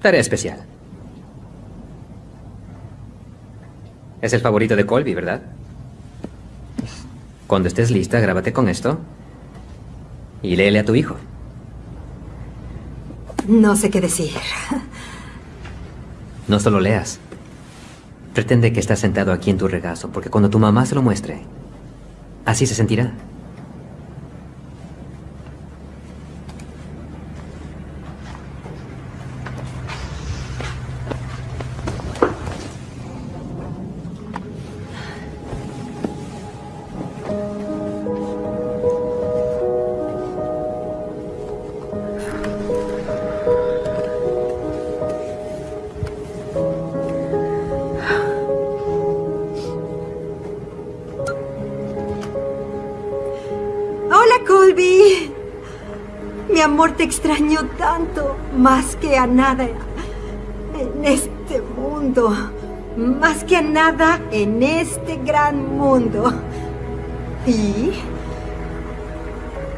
Speaker 2: Tarea especial. Es el favorito de Colby, ¿verdad? Cuando estés lista, grábate con esto y léele a tu hijo.
Speaker 4: No sé qué decir.
Speaker 2: No solo leas. Pretende que estás sentado aquí en tu regazo, porque cuando tu mamá se lo muestre, así se sentirá.
Speaker 4: Más que a nada en este mundo. Más que a nada en este gran mundo. Y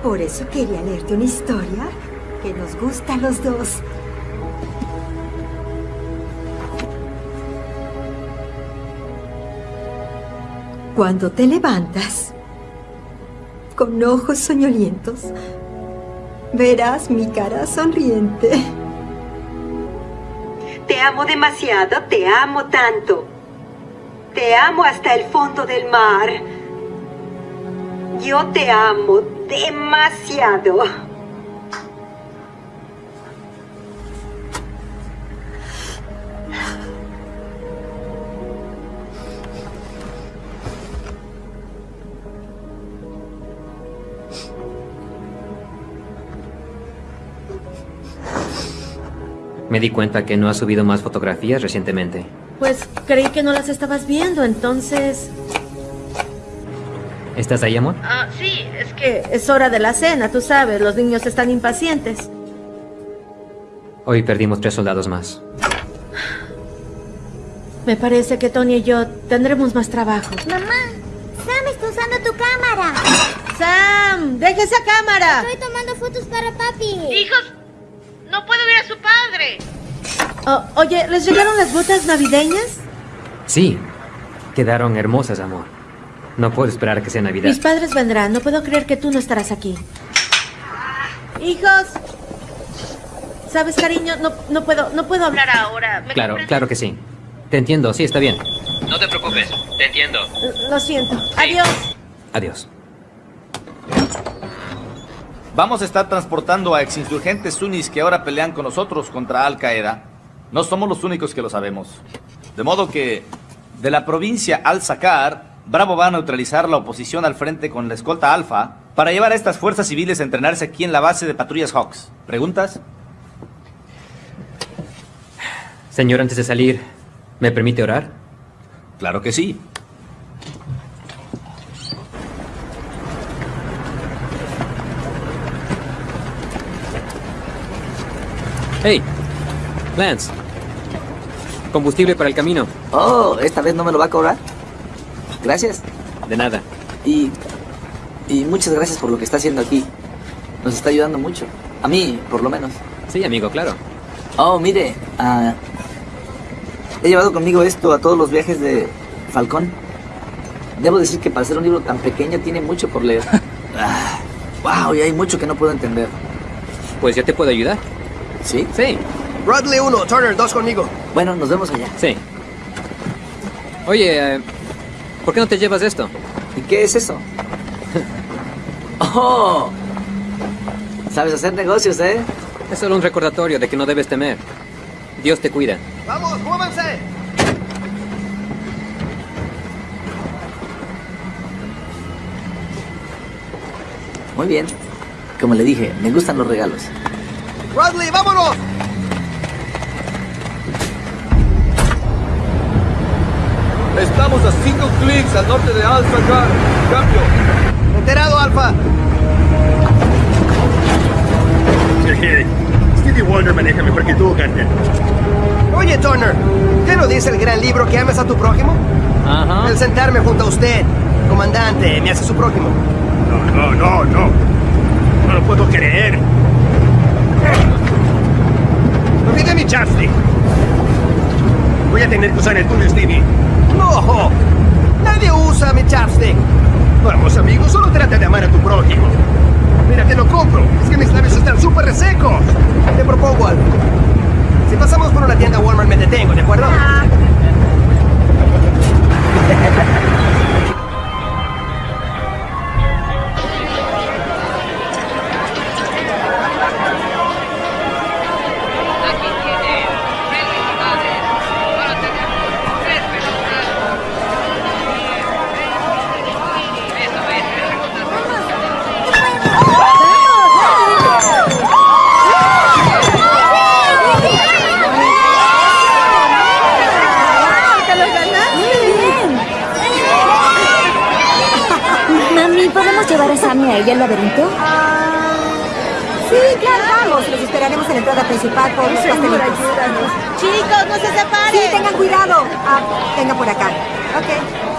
Speaker 4: por eso quería leerte una historia que nos gusta a los dos. Cuando te levantas, con ojos soñolientos, verás mi cara sonriente.
Speaker 13: Te amo demasiado, te amo tanto. Te amo hasta el fondo del mar. Yo te amo demasiado.
Speaker 2: Me di cuenta que no has subido más fotografías recientemente.
Speaker 1: Pues creí que no las estabas viendo, entonces...
Speaker 2: ¿Estás ahí, amor?
Speaker 1: Ah, sí, es que es hora de la cena, tú sabes, los niños están impacientes.
Speaker 2: Hoy perdimos tres soldados más.
Speaker 1: Me parece que Tony y yo tendremos más trabajo.
Speaker 8: Mamá, Sam está usando tu cámara.
Speaker 1: ¡Sam! ¡Deja esa cámara!
Speaker 8: Estoy tomando fotos para papi.
Speaker 1: ¡Hijos! ¡No puedo ver a su padre! Oh, oye, ¿les llegaron las botas navideñas?
Speaker 2: Sí, quedaron hermosas, amor. No puedo esperar a que sea Navidad.
Speaker 1: Mis padres vendrán, no puedo creer que tú no estarás aquí. ¡Hijos! ¿Sabes, cariño? No, no puedo, no puedo hablar ahora. ¿Me
Speaker 2: Claro, claro que sí. Te entiendo, sí, está bien. No te preocupes, te entiendo.
Speaker 1: Lo siento. Adiós.
Speaker 2: Adiós.
Speaker 9: Vamos a estar transportando a exinsurgentes sunnis que ahora pelean con nosotros contra Al Qaeda. No somos los únicos que lo sabemos. De modo que, de la provincia Al-Sakar, Bravo va a neutralizar la oposición al frente con la escolta Alfa para llevar a estas fuerzas civiles a entrenarse aquí en la base de patrullas Hawks. ¿Preguntas?
Speaker 2: Señor, antes de salir, ¿me permite orar?
Speaker 9: Claro que sí.
Speaker 2: Hey, Lance. Combustible para el camino.
Speaker 14: Oh, ¿esta vez no me lo va a cobrar? Gracias.
Speaker 2: De nada.
Speaker 14: Y, y muchas gracias por lo que está haciendo aquí. Nos está ayudando mucho. A mí, por lo menos.
Speaker 2: Sí, amigo, claro.
Speaker 14: Oh, mire, ah, he llevado conmigo esto a todos los viajes de Falcón. Debo decir que para ser un libro tan pequeño tiene mucho por leer. [laughs] Ah, wow, y hay mucho que no puedo entender.
Speaker 2: Pues ya te puedo ayudar.
Speaker 14: ¿Sí?
Speaker 2: Sí.
Speaker 3: Bradley 1, Turner 2 conmigo.
Speaker 14: Bueno, nos vemos allá.
Speaker 2: Sí. Oye, eh, ¿por qué no te llevas esto?
Speaker 14: ¿Y qué es eso? [laughs] ¡Oh! Sabes hacer negocios, ¿eh?
Speaker 2: Es solo un recordatorio de que no debes temer. Dios te cuida.
Speaker 3: ¡Vamos, muévanse!
Speaker 14: Muy bien. Como le dije, me gustan los regalos.
Speaker 3: ¡Bradley, vámonos!
Speaker 9: Estamos a cinco clics al norte de Al-Sakar. Cambio.
Speaker 3: Enterado, Alfa. Stevie Wonder maneja mejor que tú, Carter. Oye, Turner, ¿qué no dice el gran libro que ames a tu prójimo?
Speaker 2: Ajá.
Speaker 3: El sentarme junto a usted, comandante, me hace su prójimo.
Speaker 15: No, no, no, no. No lo puedo creer. Mi chapstick. Voy a tener que usar el tuyo, Stevie.
Speaker 3: ¡No! Nadie usa mi chapstick.
Speaker 15: Vamos, amigo, solo trata de amar a tu prójimo. Mira, te lo compro. Es que mis labios están súper resecos.
Speaker 3: Te propongo algo. Si pasamos por una tienda Walmart me detengo, ¿de acuerdo? [laughs]
Speaker 8: ella al laberinto?
Speaker 4: Sí, claro, vamos. Los esperaremos en la entrada principal por los pastelitos.
Speaker 16: Chicos, no se separen.
Speaker 4: Sí, tengan cuidado. Ah, venga por acá. Ok.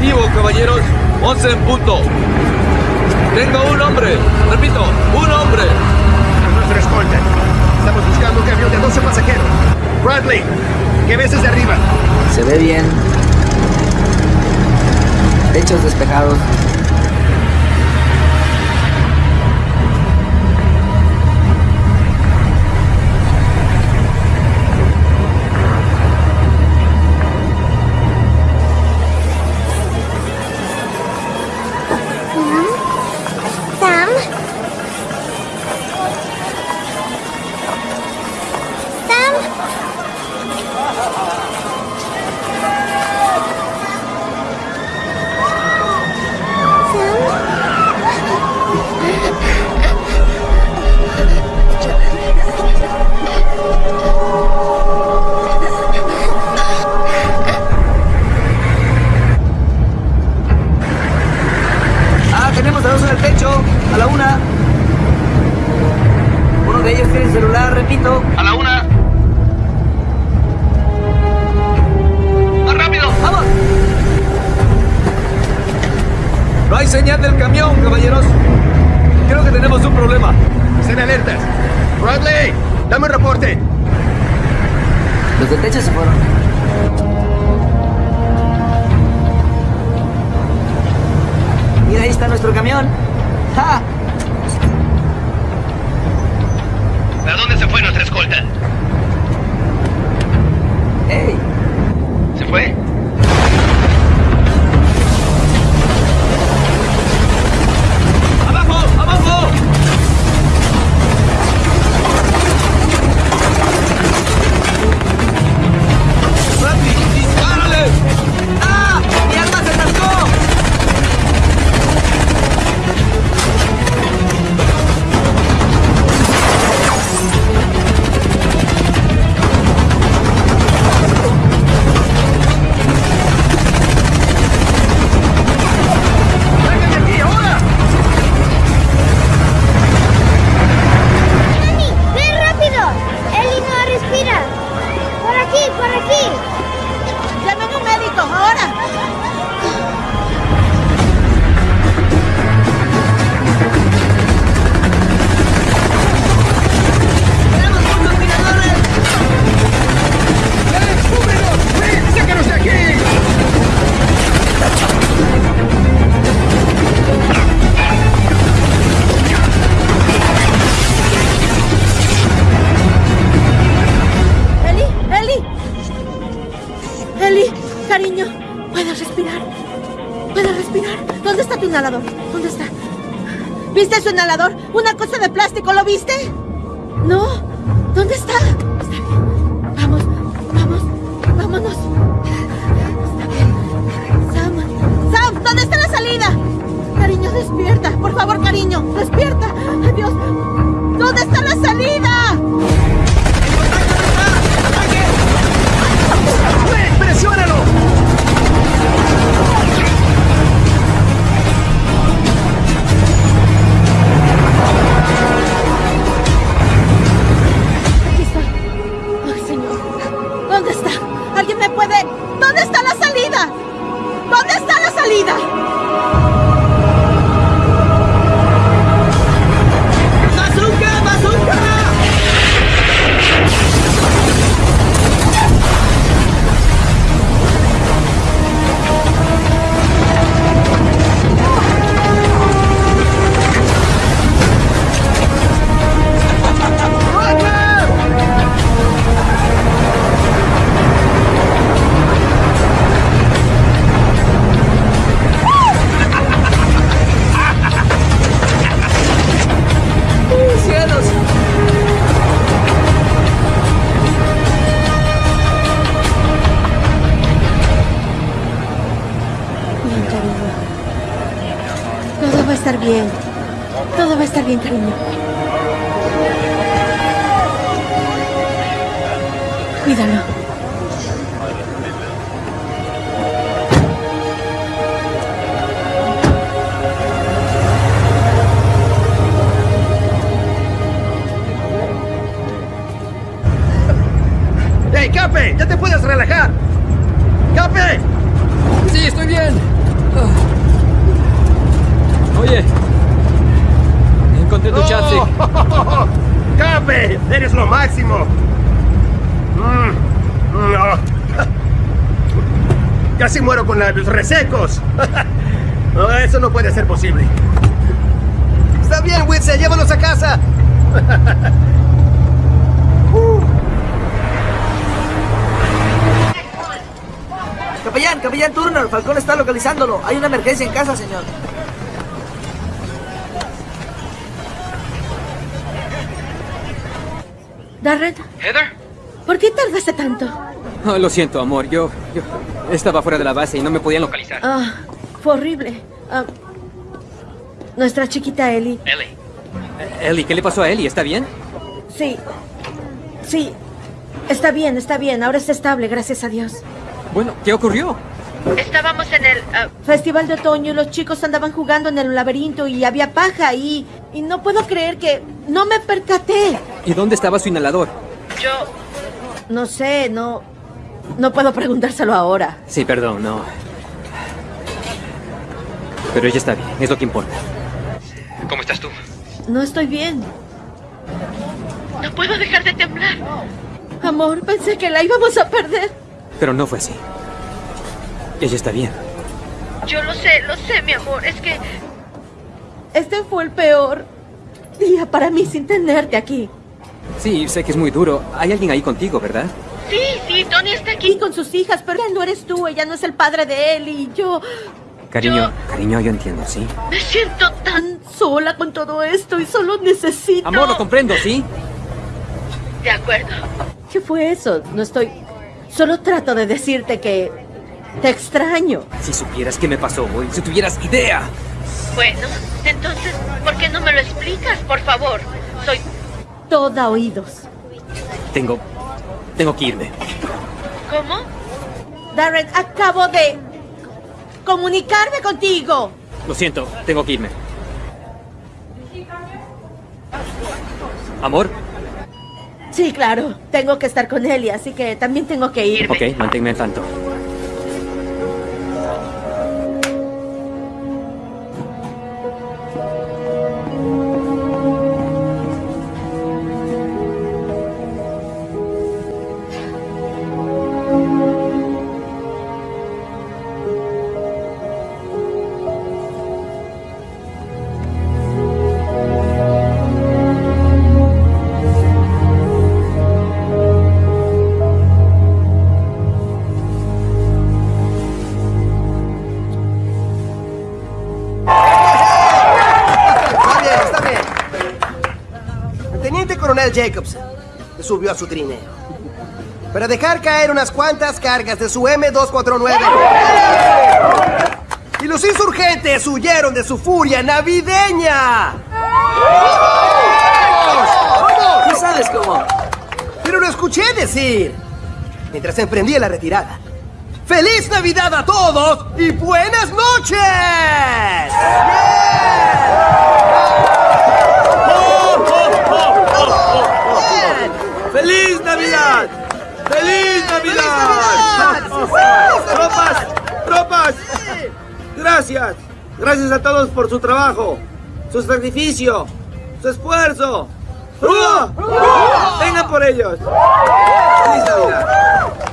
Speaker 9: Objetivo, caballeros. 11 en punto. Tengo un hombre. Repito, un hombre.
Speaker 15: Nuestro escolta. Estamos buscando un camión de 12 pasajeros. Bradley, ¿qué ves desde arriba?
Speaker 14: Se ve bien. Techos despejados.
Speaker 3: ¡Oh! [laughs] ¡Cape! ¡Eres lo máximo! Mm, no. [laughs] Casi muero con labios resecos. [laughs] No, eso no puede ser posible. Está bien, Witzel, llévanos a casa.
Speaker 9: Capellán, capellán Turner, Falcón está localizándolo. Hay una emergencia en casa, señor.
Speaker 1: Darren,
Speaker 2: ¿Heather?
Speaker 1: ¿por qué tardaste tanto?
Speaker 2: Oh, lo siento, amor. Yo, yo estaba fuera de la base y no me podían localizar.
Speaker 1: Ah, fue horrible. Ah, nuestra chiquita Ellie.
Speaker 2: Ellie. Eh, Ellie, ¿qué le pasó a Ellie? ¿Está bien?
Speaker 1: Sí. Sí. Está bien, está bien. Ahora está estable, gracias a Dios.
Speaker 2: Bueno, ¿qué ocurrió?
Speaker 1: Estábamos en el ah, festival de otoño y los chicos andaban jugando en el laberinto y había paja y, y no puedo creer que no me percaté.
Speaker 2: ¿Y dónde estaba su inhalador?
Speaker 1: Yo no sé, no no puedo preguntárselo ahora.
Speaker 2: Sí, perdón, no. Pero ella está bien, es lo que importa. ¿Cómo estás tú?
Speaker 1: No estoy bien. No puedo dejar de temblar. Amor, pensé que la íbamos a perder.
Speaker 2: Pero no fue así. Ella está bien.
Speaker 1: Yo lo sé, lo sé, mi amor. Es que... Este fue el peor día para mí sin tenerte aquí.
Speaker 2: Sí, sé que es muy duro. Hay alguien ahí contigo, ¿verdad?
Speaker 1: Sí, sí, Tony está aquí con sus hijas, pero él no eres tú, ella no es el padre de él y yo...
Speaker 2: Cariño, cariño, yo entiendo, ¿sí?
Speaker 1: Me siento tan sola con todo esto y solo necesito...
Speaker 2: Amor, lo comprendo, ¿sí?
Speaker 1: De acuerdo. ¿Qué fue eso? No estoy... Solo trato de decirte que... Te extraño.
Speaker 2: Si supieras qué me pasó hoy, si tuvieras idea.
Speaker 1: Bueno, entonces, ¿por qué no me lo explicas, por favor? Soy toda oídos.
Speaker 2: Tengo... Tengo que irme.
Speaker 1: ¿Cómo? Darren, acabo de comunicarme contigo.
Speaker 2: Lo siento, tengo que irme. Amor,
Speaker 1: Sí, claro. Tengo que estar con Ellie, así que también tengo que irme.
Speaker 2: ok, manténme al tanto.
Speaker 3: Jacobson subió a su trineo para dejar caer unas cuantas cargas de su M249. Y los insurgentes huyeron de su furia navideña.
Speaker 9: ¿Tú sabes cómo?
Speaker 3: Pero lo escuché decir mientras emprendía la retirada. ¡Feliz Navidad a todos y buenas noches!
Speaker 17: ¡Feliz Navidad! ¡Feliz Navidad! ¡Tropas! ¡Tropas! Gracias. Gracias a todos por su trabajo, su sacrificio, su esfuerzo. ¡Rúa! ¡Vengan por ellos! ¡Feliz Navidad!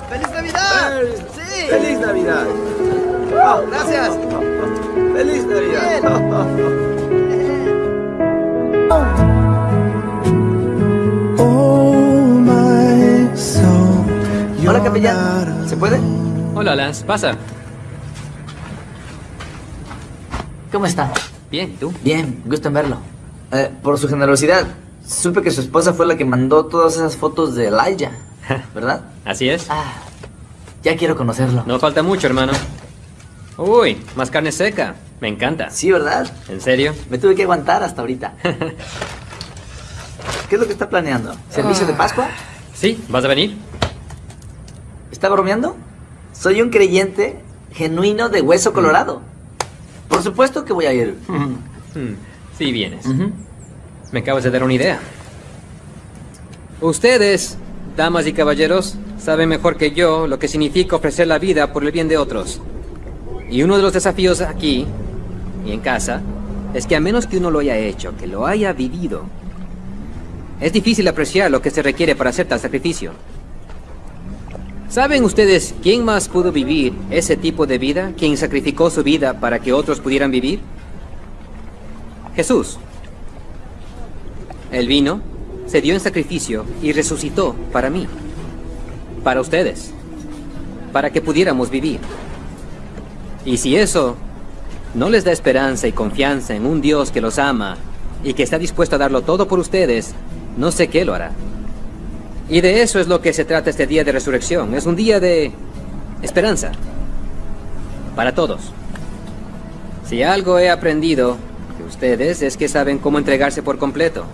Speaker 3: ¡Feliz Navidad!
Speaker 17: ¡Sí! ¡Feliz Navidad! Oh,
Speaker 3: Gracias.
Speaker 17: ¡Feliz Navidad! [laughs]
Speaker 9: Hola, capellán. ¿Se puede?
Speaker 2: Hola, Lance. Pasa.
Speaker 9: ¿Cómo está?
Speaker 2: Bien, ¿y tú?
Speaker 9: Bien, gusto en verlo. Eh, por su generosidad, supe que su esposa fue la que mandó todas esas fotos de Elijah, [laughs] ¿verdad?
Speaker 2: Así es.
Speaker 9: Ya quiero conocerlo.
Speaker 2: No falta mucho, hermano. Uy, más carne seca. Me encanta.
Speaker 9: Sí, ¿verdad?
Speaker 2: ¿En serio?
Speaker 9: Me tuve que aguantar hasta ahorita. [laughs] ¿Qué es lo que está planeando? ¿Servicio de Pascua?
Speaker 2: Sí, ¿vas a venir?
Speaker 9: ¿Está bromeando? Soy un creyente genuino de hueso colorado. Por supuesto que voy a ir.
Speaker 2: Hmm, [laughs] Sí, vienes. Me acabas de dar una idea. Ustedes, damas y caballeros, saben mejor que yo lo que significa ofrecer la vida por el bien de otros. Y uno de los desafíos aquí y en casa es que a menos que uno lo haya hecho, que lo haya vivido, es difícil apreciar lo que se requiere para hacer tal sacrificio. ¿Saben ustedes quién más pudo vivir ese tipo de vida? ¿Quién sacrificó su vida para que otros pudieran vivir? Jesús. Él vino, se dio en sacrificio y resucitó para mí, para ustedes, para que pudiéramos vivir. Y si eso no les da esperanza y confianza en un Dios que los ama y que está dispuesto a darlo todo por ustedes, no sé qué lo hará. Y de eso es lo que se trata este día de resurrección. Es un día de esperanza. Para todos. Si algo he aprendido de ustedes es que saben cómo entregarse por completo.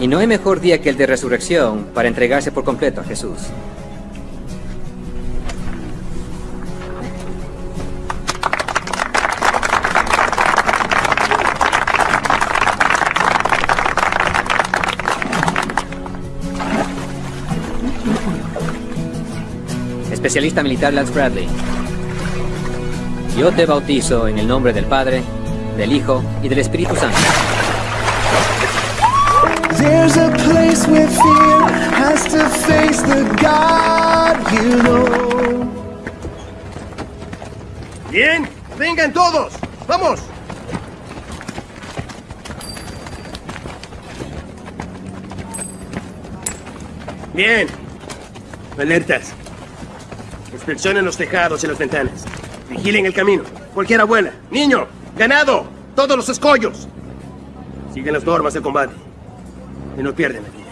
Speaker 2: Y no hay mejor día que el de resurrección para entregarse por completo a Jesús. Especialista militar Lance Bradley. Yo te bautizo en el nombre del Padre, del Hijo y del Espíritu Santo.
Speaker 14: There's a place where fear has to face the God you know.
Speaker 3: Bien, vengan todos. Vamos. Bien. Alertas. Inspeccionen los tejados y las ventanas. Vigilen el camino. Cualquier abuela, niño, ganado, todos los escollos. Siguen las normas de combate. Y no pierden la vida.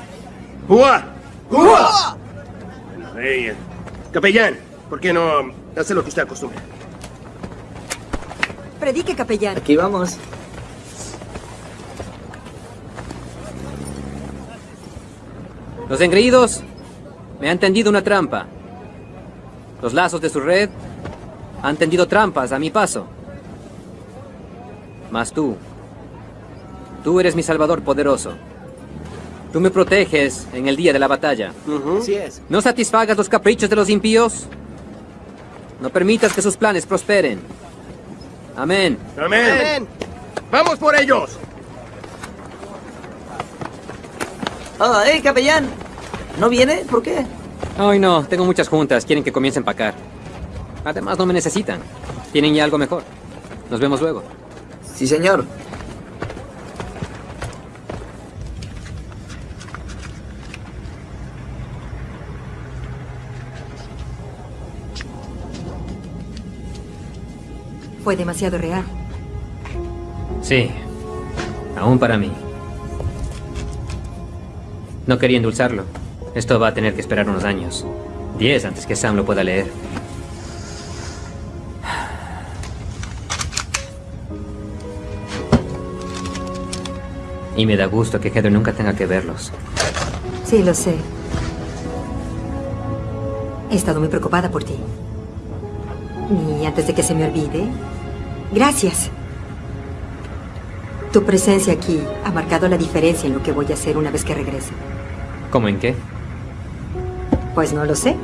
Speaker 3: ¡Ua! ¡Ua! Ahí, eh. Capellán, ¿por qué no hace lo que usted acostumbra?
Speaker 18: Predique, capellán.
Speaker 19: Aquí vamos.
Speaker 2: Los engreídos me han tendido una trampa. Los lazos de su red han tendido trampas a mi paso. Mas tú, tú eres mi salvador poderoso. Tú me proteges en el día de la batalla.
Speaker 20: Así es.
Speaker 2: No satisfagas los caprichos de los impíos. No permitas que sus planes prosperen. Amén.
Speaker 3: Amén. ¡Vamos por ellos!
Speaker 19: Oh, hey, capellán. ¿No viene? ¿Por qué?
Speaker 2: Ay, no. Tengo muchas juntas. Quieren que comience a empacar. Además, no me necesitan. Tienen ya algo mejor. Nos vemos luego.
Speaker 19: Sí, señor.
Speaker 4: Fue demasiado real.
Speaker 2: Sí. Aún para mí. No quería endulzarlo. Esto va a tener que esperar unos años. Diez antes que Sam lo pueda leer. Y me da gusto que Heather nunca tenga que verlos.
Speaker 4: Sí, lo sé. He estado muy preocupada por ti. Y antes de que se me olvide, gracias. Tu presencia aquí ha marcado la diferencia en lo que voy a hacer una vez que regrese.
Speaker 2: ¿Cómo en qué?
Speaker 4: Pues no lo sé.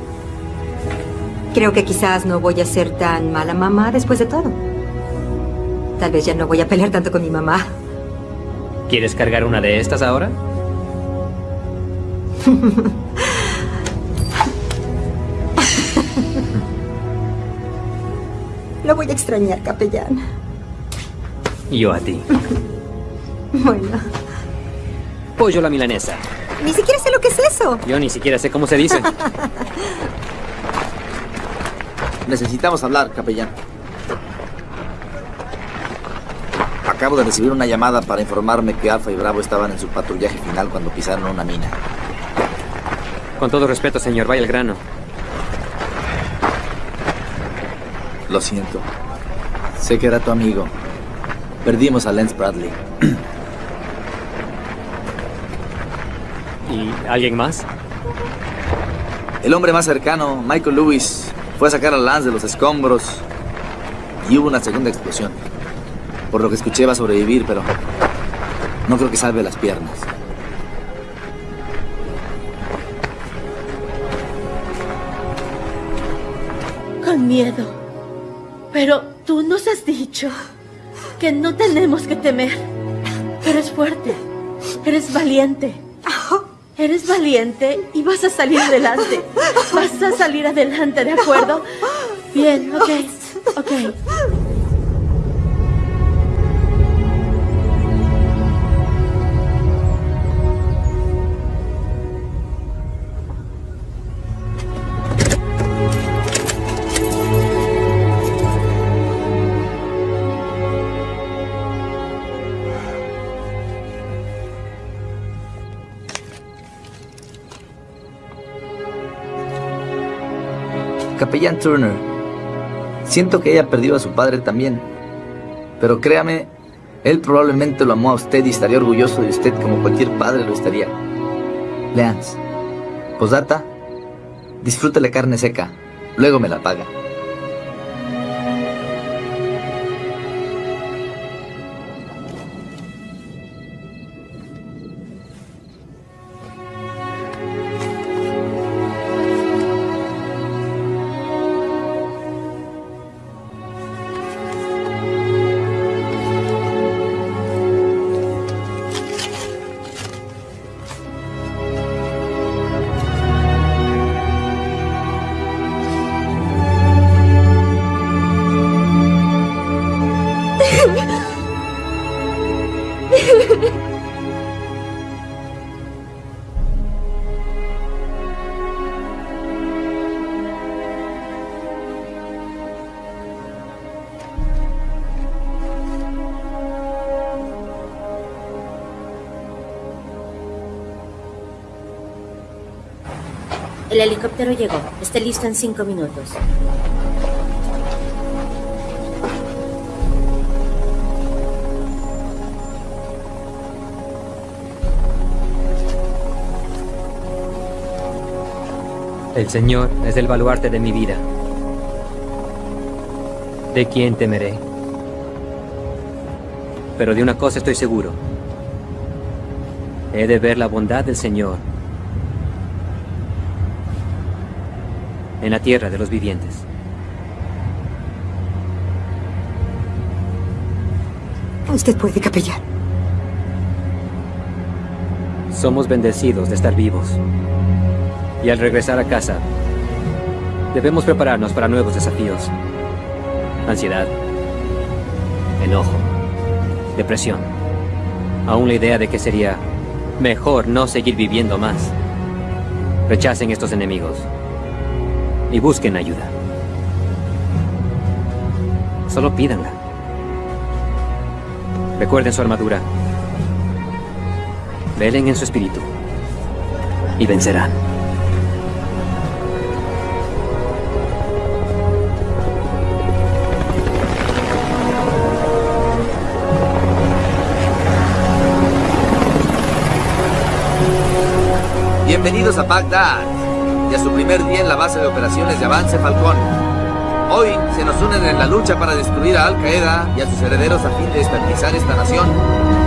Speaker 4: Creo que quizás no voy a ser tan mala mamá después de todo. Tal vez ya no voy a pelear tanto con mi mamá.
Speaker 2: ¿Quieres cargar una de estas ahora?
Speaker 4: Lo voy a extrañar, capellán.
Speaker 2: Y yo a ti.
Speaker 4: Bueno,
Speaker 2: Pollo la milanesa.
Speaker 4: Ni siquiera sé lo que es eso.
Speaker 2: Yo ni siquiera sé cómo se dice. [laughs]
Speaker 9: Necesitamos hablar, capellán. Acabo de recibir una llamada para informarme que Alfa y Bravo estaban en su patrullaje final cuando pisaron una mina.
Speaker 2: Con todo respeto, señor, vaya al grano.
Speaker 9: Lo siento. Sé que era tu amigo. Perdimos a Lance Bradley. [clears throat]
Speaker 2: ¿Y alguien más?
Speaker 9: El hombre más cercano, Michael Lewis, fue a sacar a Lance de los escombros y hubo una segunda explosión. Por lo que escuché va a sobrevivir, pero no creo que salve las piernas.
Speaker 1: Con miedo. Pero tú nos has dicho que no tenemos que temer. Eres fuerte. Eres valiente. Eres valiente y vas a salir adelante. Vas a salir adelante, ¿de acuerdo? Bien, ok. Ok.
Speaker 9: Capellán Turner, siento que ella perdió a su padre también. Pero créame, él probablemente lo amó a usted y estaría orgulloso de usted como cualquier padre lo estaría. Leans, posdata, disfrute la carne seca, luego me la paga.
Speaker 1: Helicóptero llegó. Esté listo en cinco minutos.
Speaker 2: El Señor es el baluarte de mi vida. ¿De quién temeré? Pero de una cosa estoy seguro. He de ver la bondad del Señor en la tierra de los vivientes.
Speaker 4: Usted puede, capellán.
Speaker 2: Somos bendecidos de estar vivos. Y al regresar a casa, debemos prepararnos para nuevos desafíos. Ansiedad, enojo, depresión. Aún la idea de que sería mejor no seguir viviendo más. Rechacen estos enemigos y busquen ayuda. Solo pídanla. Recuerden su armadura. Velen en su espíritu y vencerán.
Speaker 9: Bienvenidos a Bagdad su primer día en la base de operaciones de Avance Falcón. Hoy se nos unen en la lucha para destruir a Al Qaeda y a sus herederos a fin de estabilizar esta nación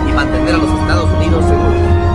Speaker 9: y mantener a los Estados Unidos seguros.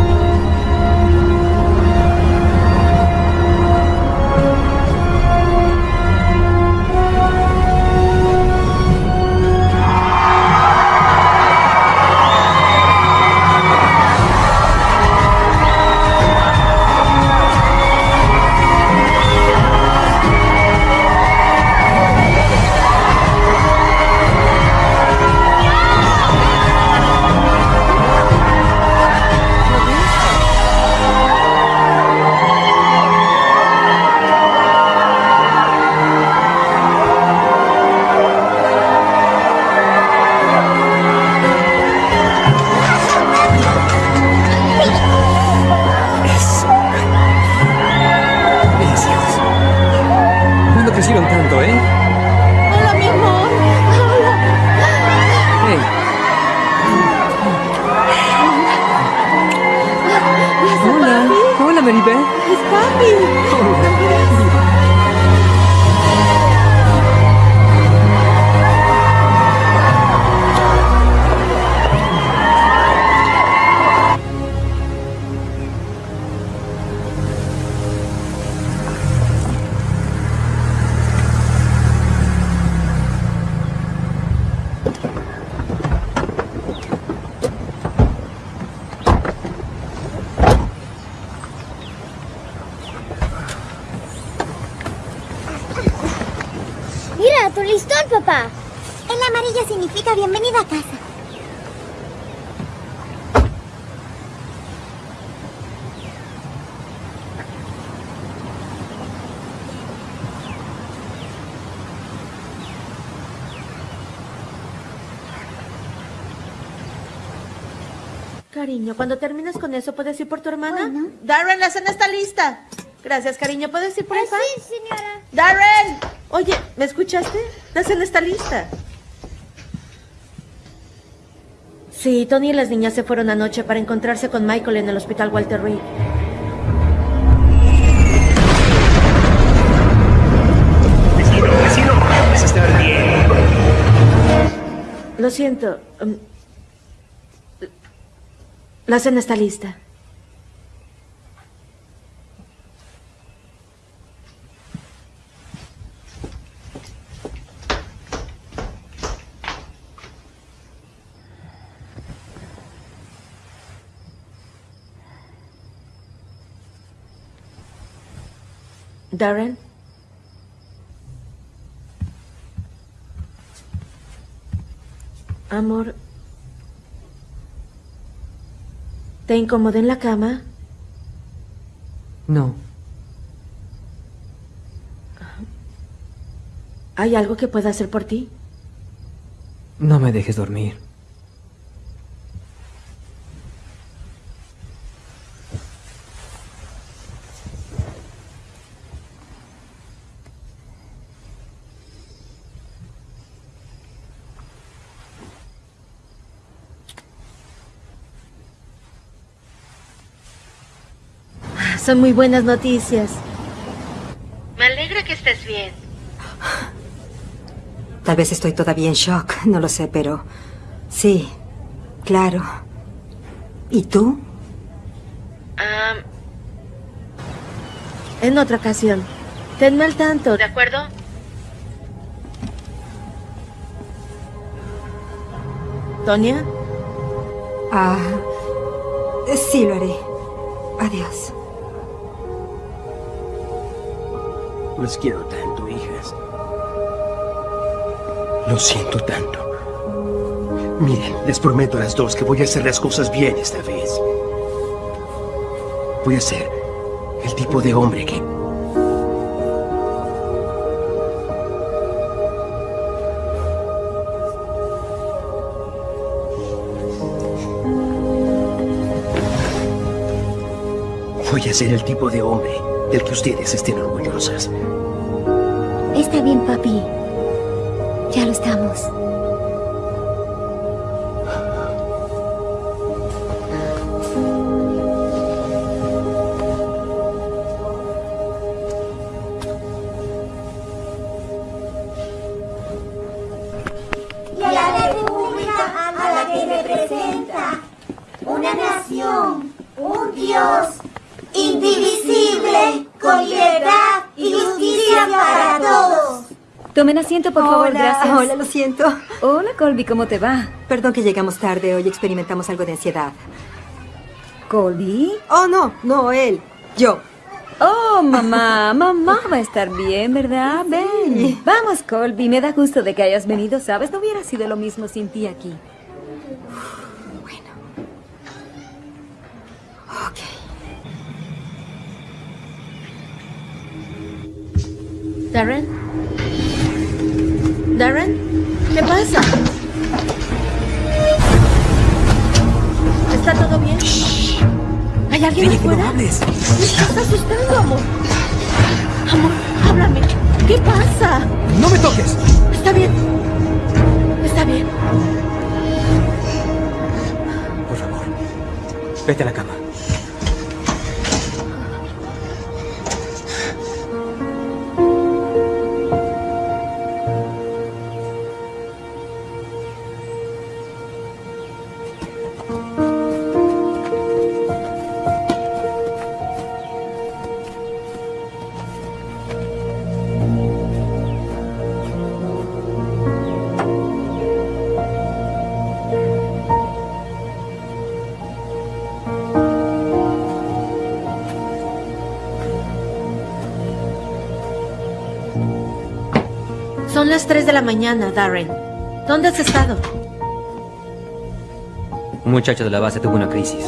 Speaker 1: Cariño, cuando termines con eso, ¿puedes ir por tu hermana?
Speaker 16: Darren, la cena está lista.
Speaker 1: Gracias, cariño. ¿Puedes ir por el pan?
Speaker 5: Sí, señora.
Speaker 16: Darren.
Speaker 1: Oye, ¿me escuchaste? La cena está lista. Sí, Tony y las niñas se fueron anoche para encontrarse con Michael en el hospital Walter Reed.
Speaker 3: Vecino, vecino, estar bien.
Speaker 1: Lo siento. La cena está lista. Darren. Amor. ¿Te incomodé en la cama?
Speaker 2: No.
Speaker 1: ¿Hay algo que pueda hacer por ti?
Speaker 2: No me dejes dormir.
Speaker 1: Son muy buenas noticias. Me alegra que estés bien.
Speaker 4: Tal vez estoy todavía en shock, no lo sé, pero... Sí, claro. ¿Y tú?
Speaker 1: Ah, en otra ocasión. Tenme al tanto, ¿de acuerdo? ¿Tonia?
Speaker 4: Ah, sí lo haré. Adiós.
Speaker 3: Los quiero tanto, hijas. Lo siento tanto. Miren, les prometo a las dos que voy a hacer las cosas bien esta vez. Voy a ser el tipo de hombre que... Voy a ser el tipo de hombre del que ustedes estén orgullosas.
Speaker 8: Está bien, papi. Ya lo estamos.
Speaker 4: Siento.
Speaker 13: Hola, Colby, ¿cómo te va?
Speaker 4: Perdón que llegamos tarde. Hoy experimentamos algo de ansiedad.
Speaker 13: ¿Colby?
Speaker 4: Oh, no, no él. Yo.
Speaker 13: Oh, mamá, [laughs] mamá va a estar bien, ¿verdad? Ven. Vamos, Colby, me da gusto de que hayas venido, ¿sabes? No hubiera sido lo mismo sin ti aquí.
Speaker 1: ¿Darren? ¿Darren?
Speaker 21: Oye, que no hables.
Speaker 1: Me estás asustando, amor. Amor, háblame. ¿Qué pasa?
Speaker 21: ¡No me toques!
Speaker 1: Está bien. Está bien.
Speaker 21: Por favor, vete a la cama.
Speaker 1: Las 3 de la mañana, Darren. ¿Dónde has estado?
Speaker 2: Un muchacho de la base tuvo una crisis.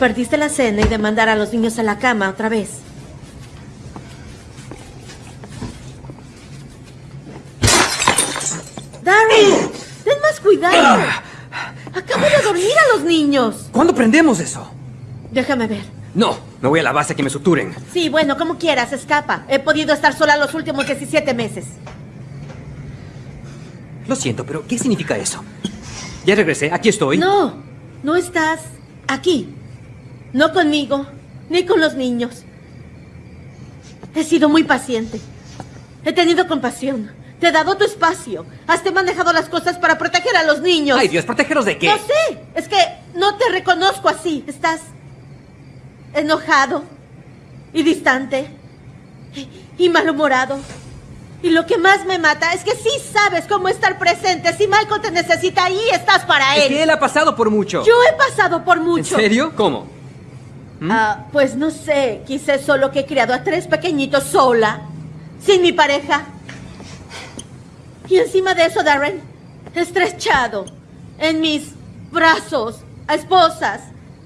Speaker 1: Perdiste la cena y de mandar a los niños a la cama otra vez. Darren, ten más cuidado. Acabo de dormir a los niños.
Speaker 21: ¿Cuándo prendemos eso?
Speaker 1: Déjame ver.
Speaker 21: No, me voy a la base que me suturen.
Speaker 1: Sí, bueno, como quieras, escapa. He podido estar sola los últimos 17 meses.
Speaker 21: Lo siento, pero ¿qué significa eso? Ya regresé, aquí estoy.
Speaker 1: No, no estás aquí. No conmigo, ni con los niños. He sido muy paciente. He tenido compasión. Te he dado tu espacio. Has te manejado las cosas para proteger a los niños.
Speaker 21: Ay, Dios, ¿protegeros de qué?
Speaker 1: No sé. Es que no te reconozco así. Estás enojado y distante y, malhumorado. Y lo que más me mata es que sí sabes cómo estar presente. Si Michael te necesita ahí, estás para
Speaker 21: Es
Speaker 1: él.
Speaker 21: que él ha pasado por mucho.
Speaker 1: Yo he pasado por
Speaker 21: ¿En
Speaker 1: mucho.
Speaker 21: serio? ¿Cómo?
Speaker 1: Ah, pues no sé, quizás solo que he criado a tres pequeñitos sola. sin mi pareja. Y encima de eso, Darren, estrechado en mis brazos a esposas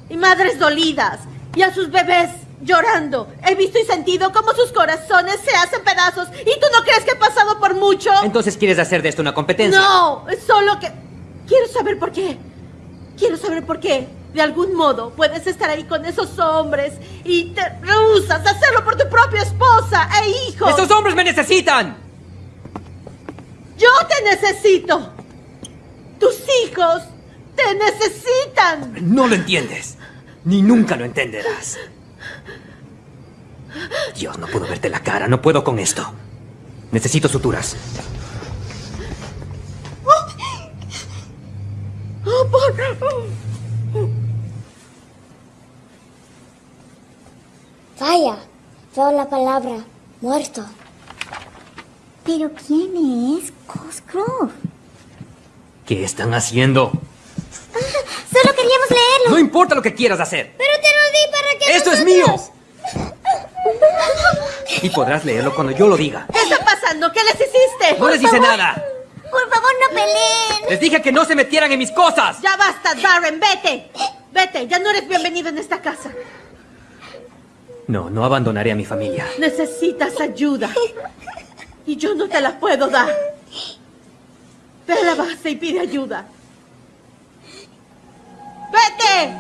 Speaker 1: y madres dolidas y a sus bebés llorando. He visto y sentido cómo sus corazones se hacen pedazos. ¿Y tú no crees que he pasado por mucho?
Speaker 2: Entonces quieres hacer de esto una competencia.
Speaker 1: No, es solo que quiero saber por qué. Quiero saber por qué. De algún modo puedes estar ahí con esos hombres y te rehusas a hacerlo por tu propia esposa e hijos.
Speaker 2: ¡Esos hombres me necesitan!
Speaker 1: Yo te necesito. Tus hijos te necesitan.
Speaker 2: No lo entiendes. Ni nunca lo entenderás. Dios, no puedo verte la cara. No puedo con esto. Necesito suturas.
Speaker 1: Oh, por
Speaker 5: Vaya, veo la palabra muerto.
Speaker 8: ¿Pero quién es Cosgrove?
Speaker 2: ¿Qué están haciendo?
Speaker 8: Solo queríamos leerlo.
Speaker 2: No importa lo que quieras hacer.
Speaker 5: Pero te lo di para que
Speaker 2: ¡Esto es mío! Y podrás leerlo cuando yo lo diga.
Speaker 1: ¿Qué está pasando? ¿Qué les hiciste?
Speaker 2: No les hice nada.
Speaker 8: Por favor, no peleen.
Speaker 2: Les dije que no se metieran en mis cosas.
Speaker 1: Ya basta, Darren, vete. Vete, ya no eres bienvenido en esta casa.
Speaker 2: No, no abandonaré a mi familia.
Speaker 1: Necesitas ayuda. Y yo no te la puedo dar. Ve a la base y pide ayuda. ¡Vete!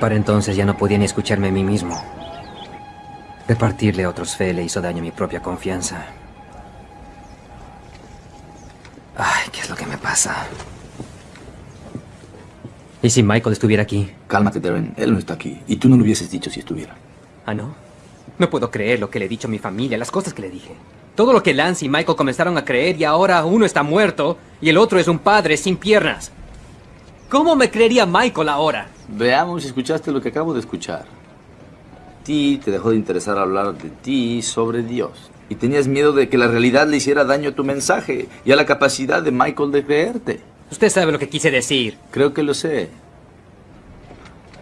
Speaker 2: Para entonces ya no podía ni escucharme a mí mismo. Repartirle a otros fe le hizo daño a mi propia confianza. Ay, ¿qué es lo que me pasa? ¿Y si Michael estuviera aquí?
Speaker 9: Cálmate, Darren. Él no está aquí. Y tú no lo hubieses dicho si estuviera.
Speaker 2: ¿Ah, no? No puedo creer lo que le he dicho a mi familia, las cosas que le dije. Todo lo que Lance y Michael comenzaron a creer y ahora uno está muerto y el otro es un padre sin piernas. ¿Cómo me creería Michael ahora?
Speaker 9: Veamos si escuchaste lo que acabo de escuchar. Ti te dejó de interesar hablar de ti sobre Dios. Y tenías miedo de que la realidad le hiciera daño a tu mensaje y a la capacidad de Michael de creerte.
Speaker 2: Usted sabe lo que quise decir.
Speaker 9: Creo que lo sé.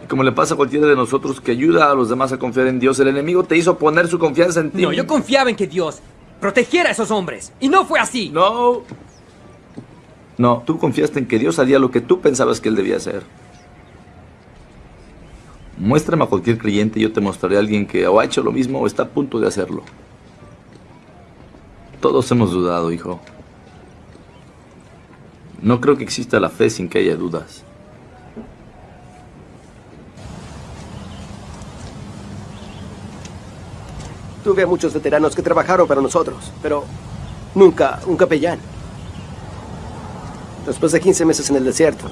Speaker 9: Y como le pasa a cualquiera de nosotros que ayuda a los demás a confiar en Dios, el enemigo te hizo poner su confianza en ti.
Speaker 2: No, yo confiaba en que Dios protegiera a esos hombres. Y no fue así.
Speaker 9: No. No, tú confiaste en que Dios haría lo que tú pensabas que Él debía hacer. Muéstrame a cualquier creyente y yo te mostraré a alguien que o ha hecho lo mismo o está a punto de hacerlo. Todos hemos dudado, hijo. No creo que exista la fe sin que haya dudas.
Speaker 3: Tuve a muchos veteranos que trabajaron para nosotros, pero nunca un capellán. Después de 15 meses en el desierto,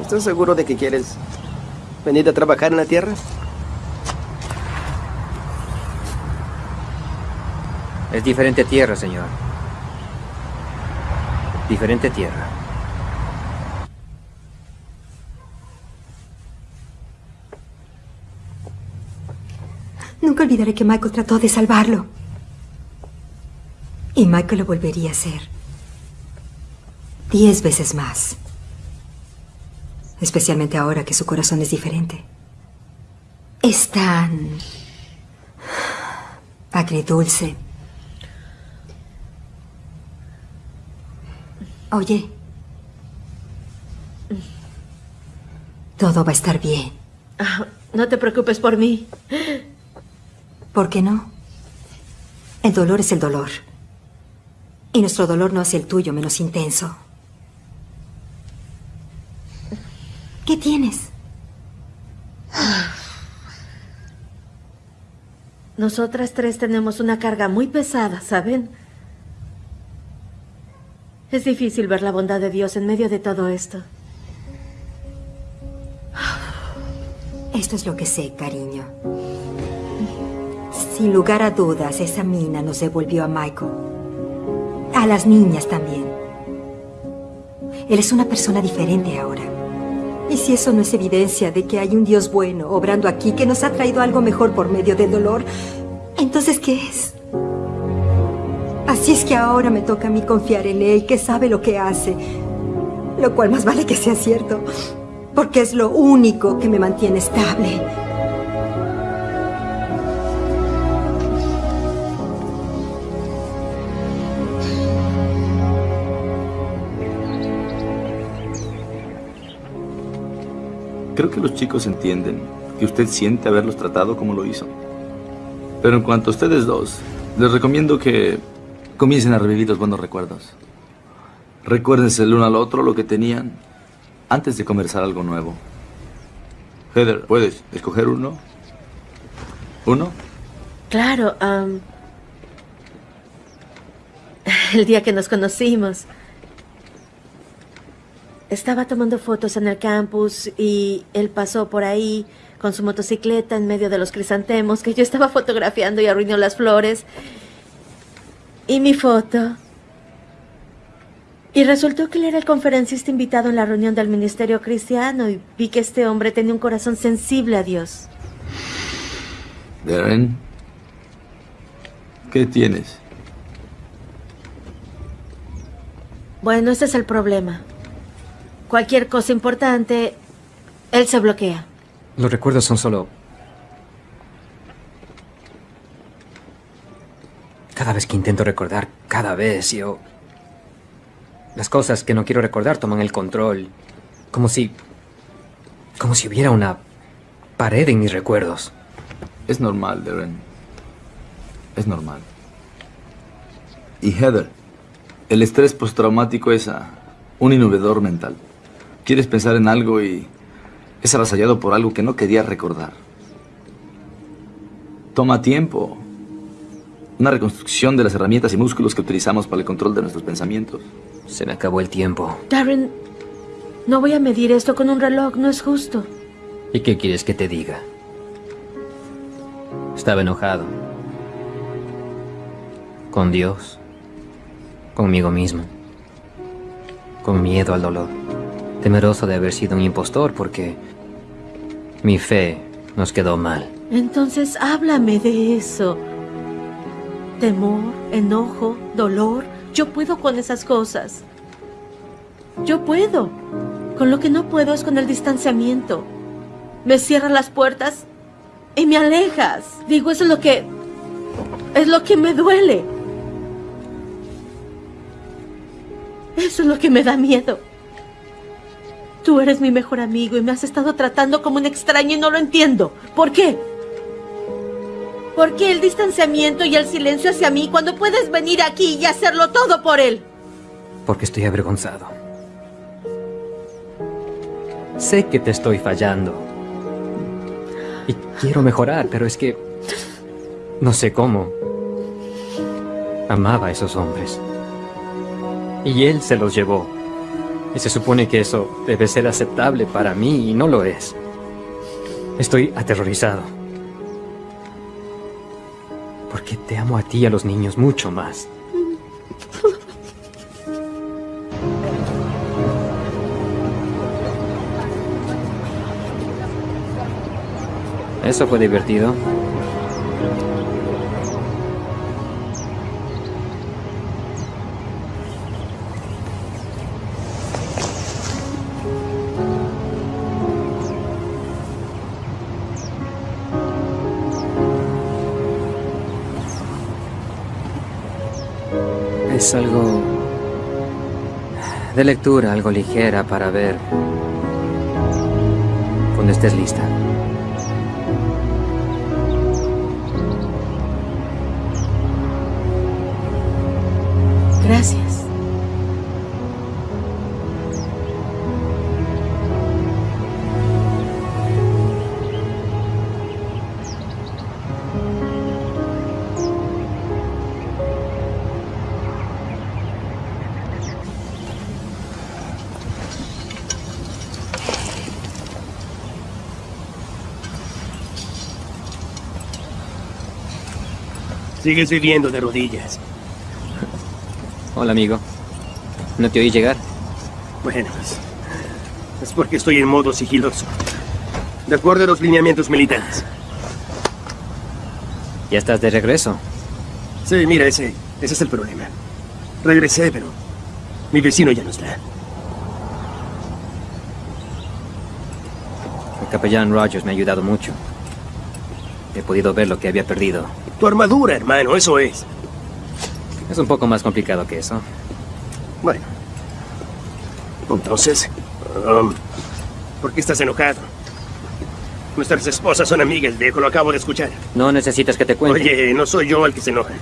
Speaker 3: ¿estás seguro de que quieres venir a trabajar en la tierra?
Speaker 2: Es diferente tierra, señor. Diferente tierra.
Speaker 4: Nunca olvidaré que Michael trató de salvarlo. Y Michael lo volvería a hacer. Diez veces más. Especialmente ahora que su corazón es diferente. Es tan... agridulce. Oye. Todo va a estar bien.
Speaker 1: Ah, no te preocupes por mí.
Speaker 4: ¿Por qué no? El dolor es el dolor. Y nuestro dolor no hace el tuyo menos intenso. ¿Qué tienes?
Speaker 1: Nosotras tres tenemos una carga muy pesada, ¿saben? Es difícil ver la bondad de Dios en medio de todo esto.
Speaker 4: Esto es lo que sé, cariño. Sin lugar a dudas, esa mina nos devolvió a Michael. A las niñas también. Él es una persona diferente ahora. Y si eso no es evidencia de que hay un Dios bueno obrando aquí que nos ha traído algo mejor por medio del dolor, entonces ¿qué es? Así es que ahora me toca a mí confiar en Él, que sabe lo que hace. Lo cual más vale que sea cierto, porque es lo único que me mantiene estable.
Speaker 9: Creo que los chicos entienden que usted siente haberlos tratado como lo hizo. Pero en cuanto a ustedes dos, les recomiendo que comiencen a revivir los buenos recuerdos. Recuérdense el uno al otro lo que tenían antes de conversar algo nuevo. Heather, ¿puedes escoger uno? ¿Uno?
Speaker 1: Claro, el día que nos conocimos. Estaba tomando fotos en el campus y él pasó por ahí con su motocicleta en medio de los crisantemos que yo estaba [laughs] fotografiando y arruinó las flores. Y mi foto. Y resultó que él era el conferencista invitado en la reunión del Ministerio Cristiano y vi que este hombre tenía un corazón sensible a Dios.
Speaker 9: Darren, ¿qué tienes?
Speaker 1: Bueno, ese es el problema. Cualquier cosa importante, él se bloquea.
Speaker 2: Los recuerdos son solo... Cada vez que intento recordar, cada vez yo... Las cosas que no quiero recordar toman el control. Como si... Como si hubiera una pared en mis recuerdos.
Speaker 9: Es normal, Darren. Es normal. Y Heather, el estrés postraumático es ah, un inhibidor mental. Quieres pensar en algo y es avasallado por algo que no querías recordar. Toma tiempo. Una reconstrucción de las herramientas y músculos que utilizamos para el control de nuestros pensamientos.
Speaker 2: Se me acabó el tiempo.
Speaker 1: Darren, no voy a medir esto con un reloj, no es justo.
Speaker 2: ¿Y qué quieres que te diga? Estaba enojado. Con Dios. Conmigo mismo. Con miedo al dolor. Temeroso de haber sido un impostor porque mi fe nos quedó mal.
Speaker 1: Entonces háblame de eso. Temor, enojo, dolor. Yo puedo con esas cosas. Yo puedo. Con lo que no puedo es con el distanciamiento. Me cierras las puertas y me alejas. Digo, eso es lo que... Es lo que me duele. Eso es lo que me da miedo. Tú eres mi mejor amigo y me has estado tratando como un extraño y no lo entiendo. ¿Por qué? ¿Por qué el distanciamiento y el silencio hacia mí cuando puedes venir aquí y hacerlo todo por él?
Speaker 2: Porque estoy avergonzado. Sé que te estoy fallando. Y quiero mejorar, pero es que... No sé cómo. Amaba a esos hombres. Y él se los llevó. Y se supone que eso debe ser aceptable para mí y no lo es. Estoy aterrorizado. Porque te amo a ti y a los niños mucho más. Eso fue divertido. De lectura, algo ligera para ver cuando estés lista.
Speaker 3: Sigues viviendo de rodillas.
Speaker 2: Hola, amigo. ¿No te oí llegar?
Speaker 3: Bueno, es, es porque estoy en modo sigiloso. De acuerdo a los lineamientos militares.
Speaker 2: ¿Ya estás de regreso?
Speaker 3: Sí, mira, ese, ese es el problema. Regresé, pero mi vecino ya no está.
Speaker 2: El capellán Rogers me ha ayudado mucho. He podido ver lo que había perdido.
Speaker 3: Tu armadura, hermano, eso es.
Speaker 2: Es un poco más complicado que eso.
Speaker 3: Bueno. Entonces, um, ¿por qué estás enojado? Nuestras esposas son amigas, viejo, lo acabo de escuchar.
Speaker 2: No necesitas que te cuente.
Speaker 3: Oye, no soy yo el que se enoja.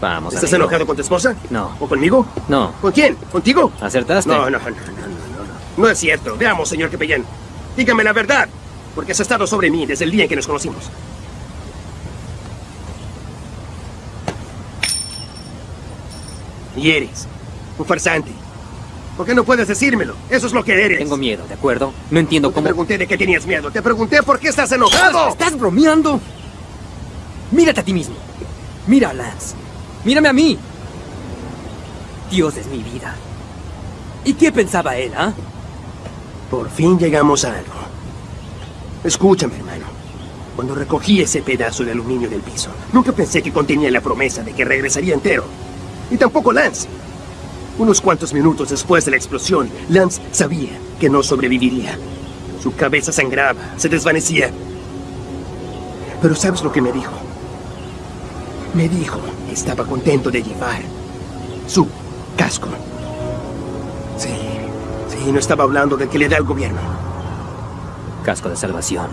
Speaker 2: Vamos,
Speaker 3: ¿Estás
Speaker 2: amigo.
Speaker 3: enojado con tu esposa?
Speaker 2: No.
Speaker 3: ¿O conmigo?
Speaker 2: No.
Speaker 3: ¿Con quién? ¿Contigo?
Speaker 2: ¿Acertaste?
Speaker 3: No, no, no, no, no, no, no. No es cierto. Veamos, señor capellán. Dígame la verdad, porque has estado sobre mí desde el día en que nos conocimos. Y eres un farsante. ¿Por qué no puedes decírmelo? Eso es lo que eres.
Speaker 2: Tengo miedo, ¿de acuerdo? No entiendo
Speaker 3: Te
Speaker 2: cómo...
Speaker 3: pregunté de qué tenías miedo. Te pregunté por qué estás enojado.
Speaker 21: ¿Estás bromeando? Mírate a ti mismo. Mira a Lance. Mírame a mí. Dios es mi vida. ¿Y qué pensaba él, ah?
Speaker 3: Por fin llegamos a algo. Escúchame, hermano. Cuando recogí ese pedazo de aluminio del piso, nunca pensé que contenía la promesa de que regresaría entero. Y tampoco Lance. Unos cuantos minutos después de la explosión, Lance sabía que no sobreviviría. Su cabeza sangraba, se desvanecía. Pero ¿sabes lo que me dijo? Me dijo que estaba contento de llevar su casco. Sí, sí, no estaba hablando del que le da el gobierno.
Speaker 2: Casco de salvación.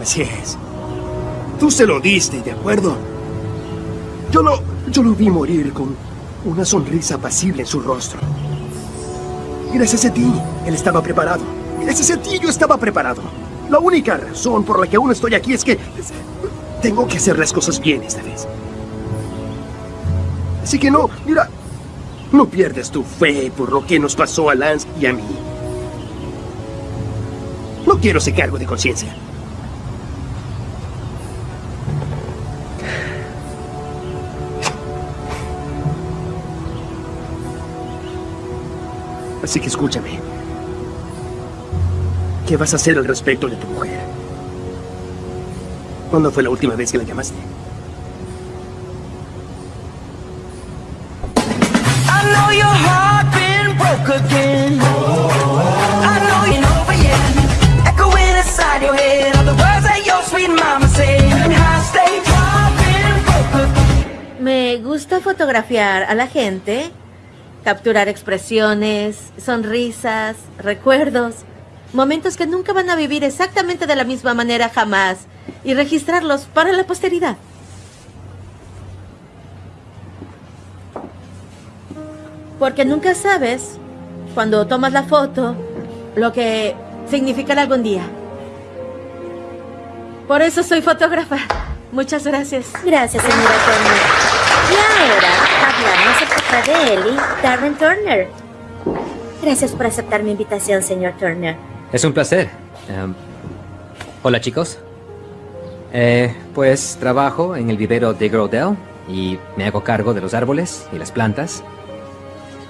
Speaker 3: Así es. Tú se lo diste, ¿de acuerdo? Yo lo, yo lo vi morir con una sonrisa apacible en su rostro. Gracias a ti, él estaba preparado. Gracias a ti, yo estaba preparado. La única razón por la que aún estoy aquí es que tengo que hacer las cosas bien esta vez. Así que no, mira, no pierdas tu fe por lo que nos pasó a Lance y a mí. No quiero ese cargo de conciencia. Así que escúchame. ¿Qué vas a hacer al respecto de tu mujer? ¿Cuándo fue la última vez que la llamaste?
Speaker 12: I know your heart been broke again. I know you're over yet. Echoing inside your head are the words that your sweet mama said. High stage heart been broke again.
Speaker 16: Me gusta fotografiar a la gente, capturar expresiones, sonrisas, recuerdos, momentos que nunca van a vivir exactamente de la misma manera jamás y registrarlos para la posteridad. Porque nunca sabes, cuando tomas la foto, lo que significará algún día. Por eso soy fotógrafa. Muchas gracias.
Speaker 8: Gracias, señora Turner. Y ahora hablamos acerca de Ellie, Darren Turner. Gracias por aceptar mi invitación, señor Turner.
Speaker 2: Es un placer. Em, hola, chicos. Eh, pues trabajo en el vivero de Grodell y me hago cargo de los árboles y las plantas,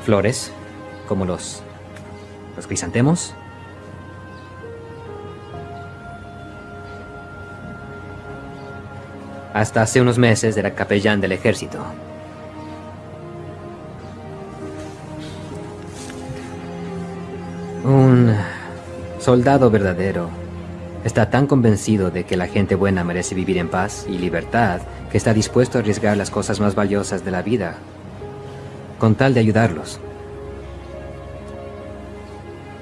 Speaker 2: flores, como los, los crisantemos. Hasta hace unos meses era capellán del ejército. Un soldado verdadero está tan convencido de que la gente buena merece vivir en paz y libertad que está dispuesto a arriesgar las cosas más valiosas de la vida con tal de ayudarlos.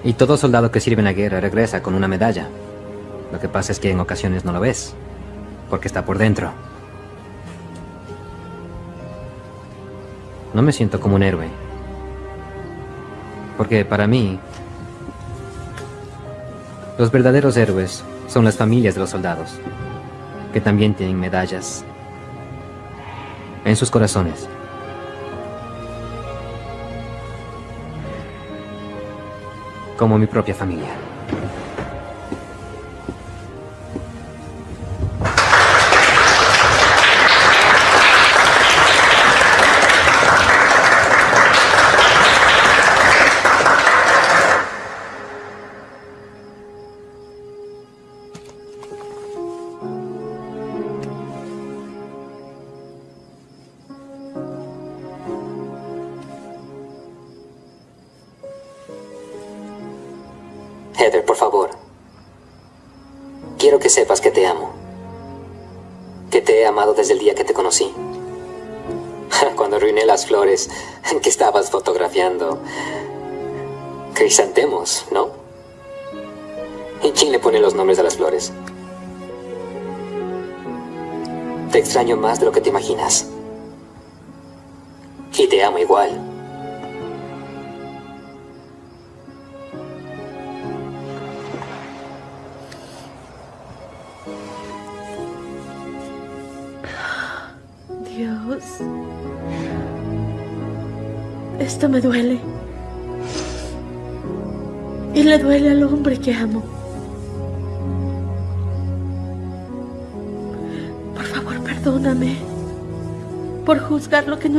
Speaker 2: Y todo soldado que sirve en la guerra regresa con una medalla. Lo que pasa es que en ocasiones no lo ves, porque está por dentro. No me siento como un héroe. Porque para mí, los verdaderos héroes son las familias de los soldados, que también tienen medallas en sus corazones. Como mi propia familia.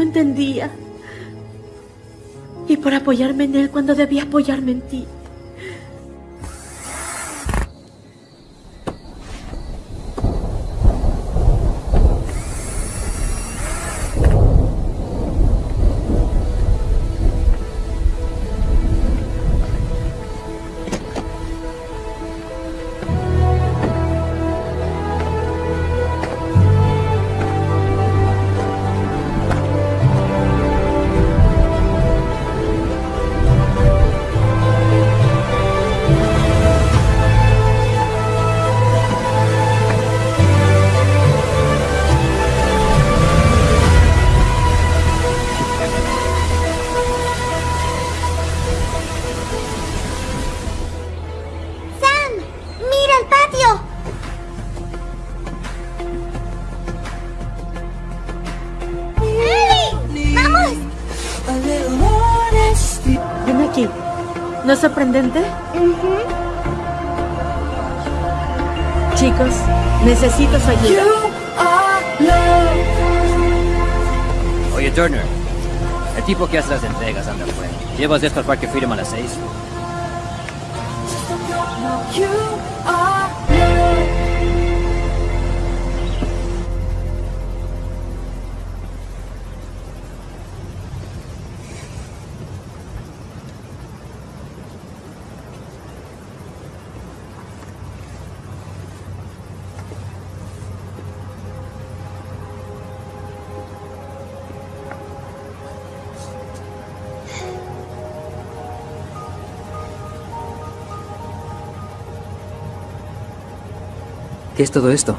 Speaker 1: Entendía y por apoyarme en él cuando debía apoyarme en ti. ¿No es sorprendente? Chicos, necesito su ayuda.
Speaker 2: Oye, Turner. El tipo que hace las entregas anda afuera. ¿Llevas esto al Parque Freedom a las seis? ¿Qué es todo esto?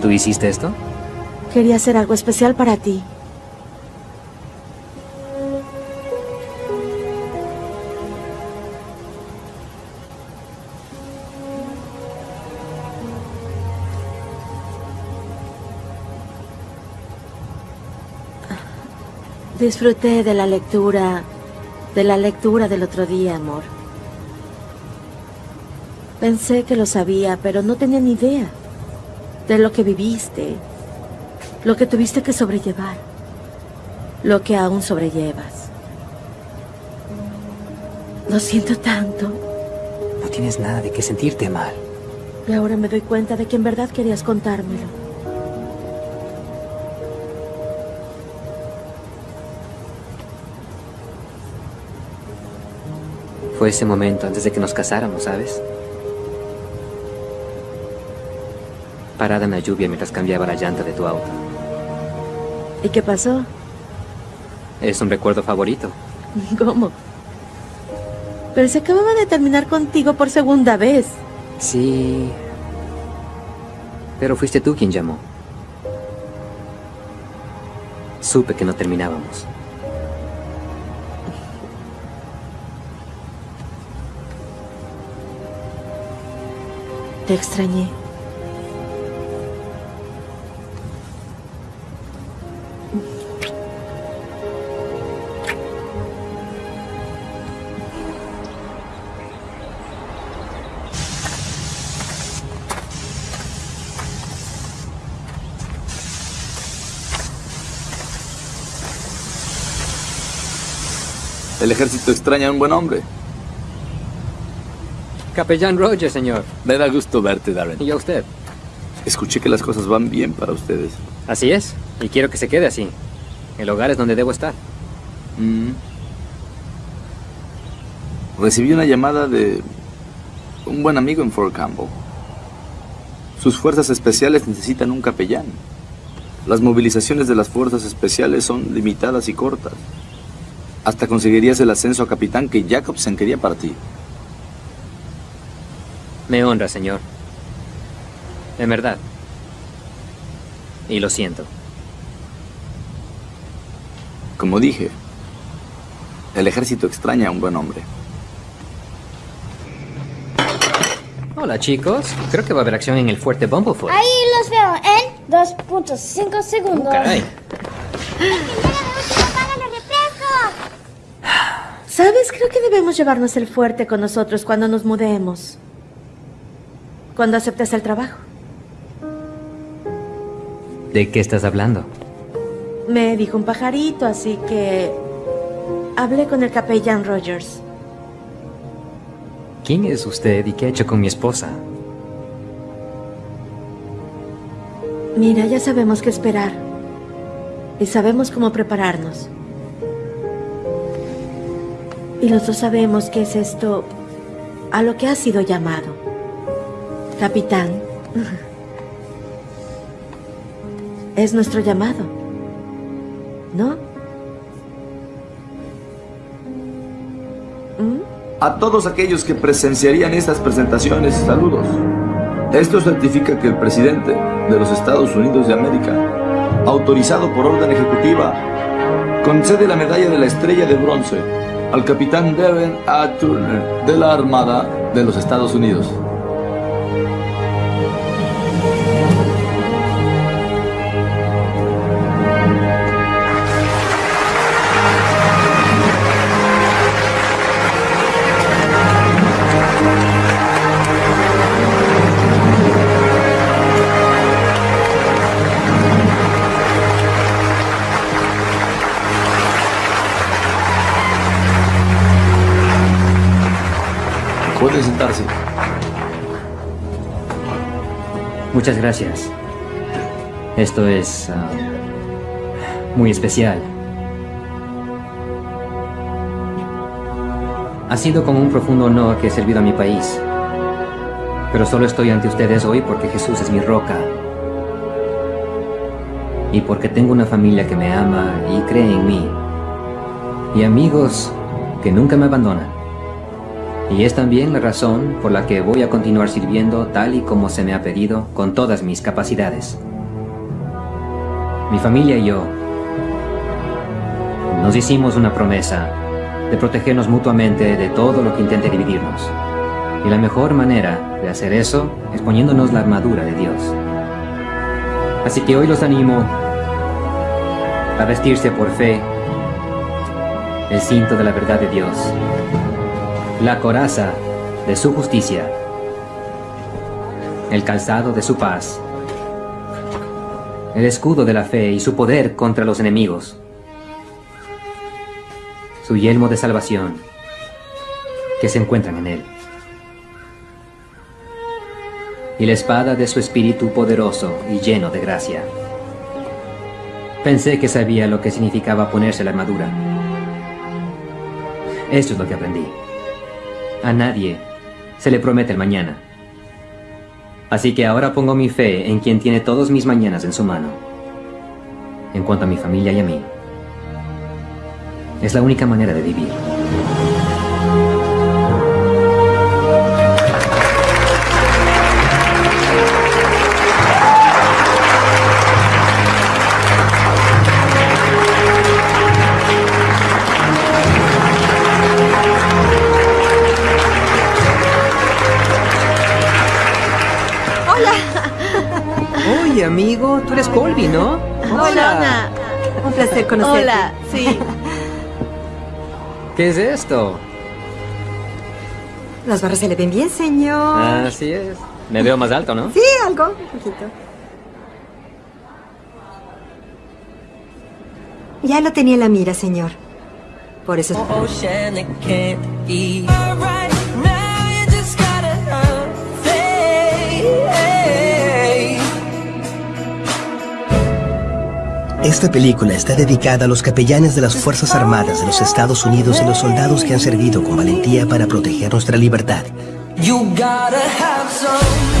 Speaker 2: ¿Tú hiciste esto?
Speaker 1: Quería hacer algo especial para ti. Disfruté de la lectura, de la lectura del otro día, amor. Pensé que lo sabía, pero no tenía ni idea de lo que viviste, lo que tuviste que sobrellevar, lo que aún sobrellevas. Lo siento tanto.
Speaker 2: No tienes nada de qué sentirte mal.
Speaker 1: Y ahora me doy cuenta de que en verdad querías contármelo.
Speaker 2: Fue ese momento antes de que nos casáramos, ¿sabes? Parada en la lluvia mientras cambiaba la llanta de tu auto.
Speaker 1: ¿Y qué pasó?
Speaker 2: Es un recuerdo favorito. [laughs]
Speaker 1: ¿Cómo? Pero se acababa de terminar contigo por segunda vez.
Speaker 2: Sí. Pero fuiste tú quien llamó. Supe que no terminábamos.
Speaker 1: Te extrañé.
Speaker 9: El ejército extraña a un buen hombre.
Speaker 2: Capellán Rogers, señor.
Speaker 9: Me da gusto verte, Darren.
Speaker 2: Y a usted.
Speaker 9: Escuché que las cosas van bien para ustedes.
Speaker 2: Así es. Y quiero que se quede así. El hogar es donde debo estar.
Speaker 9: Mm. Recibí una llamada de un buen amigo en Fort Campbell. Sus fuerzas especiales necesitan un capellán. Las movilizaciones de las fuerzas especiales son limitadas y cortas. Hasta conseguirías el ascenso a capitán que Jacobsen quería para ti.
Speaker 2: Me honra, señor. En verdad. Y lo siento.
Speaker 9: Como dije, el ejército extraña a un buen hombre.
Speaker 2: Hola, chicos. Creo que va a haber acción en el fuerte Bumblefoot.
Speaker 5: Ahí los veo en 2.5 segundos.
Speaker 2: Oh, caray.
Speaker 1: ¿Sabes? Creo que debemos llevarnos el fuerte con nosotros cuando nos mudemos. Cuando aceptes el trabajo.
Speaker 2: ¿De qué estás hablando?
Speaker 1: Me dijo un pajarito, así que hablé con el capellán Rogers.
Speaker 2: ¿Quién es usted y qué ha hecho con mi esposa?
Speaker 1: Mira, ya sabemos qué esperar. Y sabemos cómo prepararnos. Y los dos sabemos que es esto a lo que ha sido llamado. Capitán. Es nuestro llamado. ¿No?
Speaker 9: A todos aquellos que presenciarían estas presentaciones, saludos. Esto certifica que el presidente de los Estados Unidos de América, autorizado por orden ejecutiva, concede la medalla de la estrella de bronce al capitán Devin A. Turner de la Armada de los Estados Unidos. Sentarse.
Speaker 2: Muchas gracias. Esto es ah, muy especial. Ha sido con un profundo honor que he servido a mi país. Pero solo estoy ante ustedes hoy porque Jesús es mi roca. Y porque tengo una familia que me ama y cree en mí. Y amigos que nunca me abandonan. Y es también la razón por la que voy a continuar sirviendo tal y como se me ha pedido con todas mis capacidades. Mi familia y yo nos hicimos una promesa de protegernos mutuamente de todo lo que intente dividirnos. Y la mejor manera de hacer eso es poniéndonos la armadura de Dios. Así que hoy los animo a vestirse por fe el cinto de la verdad de Dios la coraza de su justicia, el calzado de su paz, el escudo de la fe y su poder contra los enemigos, su yelmo de salvación que se encuentran en él, y la espada de su espíritu poderoso y lleno de gracia. Pensé que sabía lo que significaba ponerse la armadura. Esto es lo que aprendí. A nadie se le promete el mañana. Así que ahora pongo mi fe en quien tiene todos mis mañanas en su mano. En cuanto a mi familia y a mí. Es la única manera de vivir. Amigo, tú eres Colby, ¿no?
Speaker 4: Hola. Un placer conocerte.
Speaker 22: Hola, sí. [laughs]
Speaker 2: ¿Qué es esto?
Speaker 4: Las barras se le ven bien, señor.
Speaker 2: Así es. Me veo más alto, ¿no?
Speaker 4: Sí, algo, un poquito. Ya lo tenía en la mira, señor.
Speaker 12: Por eso...
Speaker 3: Esta película está dedicada a los capellanes de las Fuerzas Armadas de los Estados Unidos y los soldados que han servido con valentía para proteger nuestra libertad.
Speaker 23: You gotta have some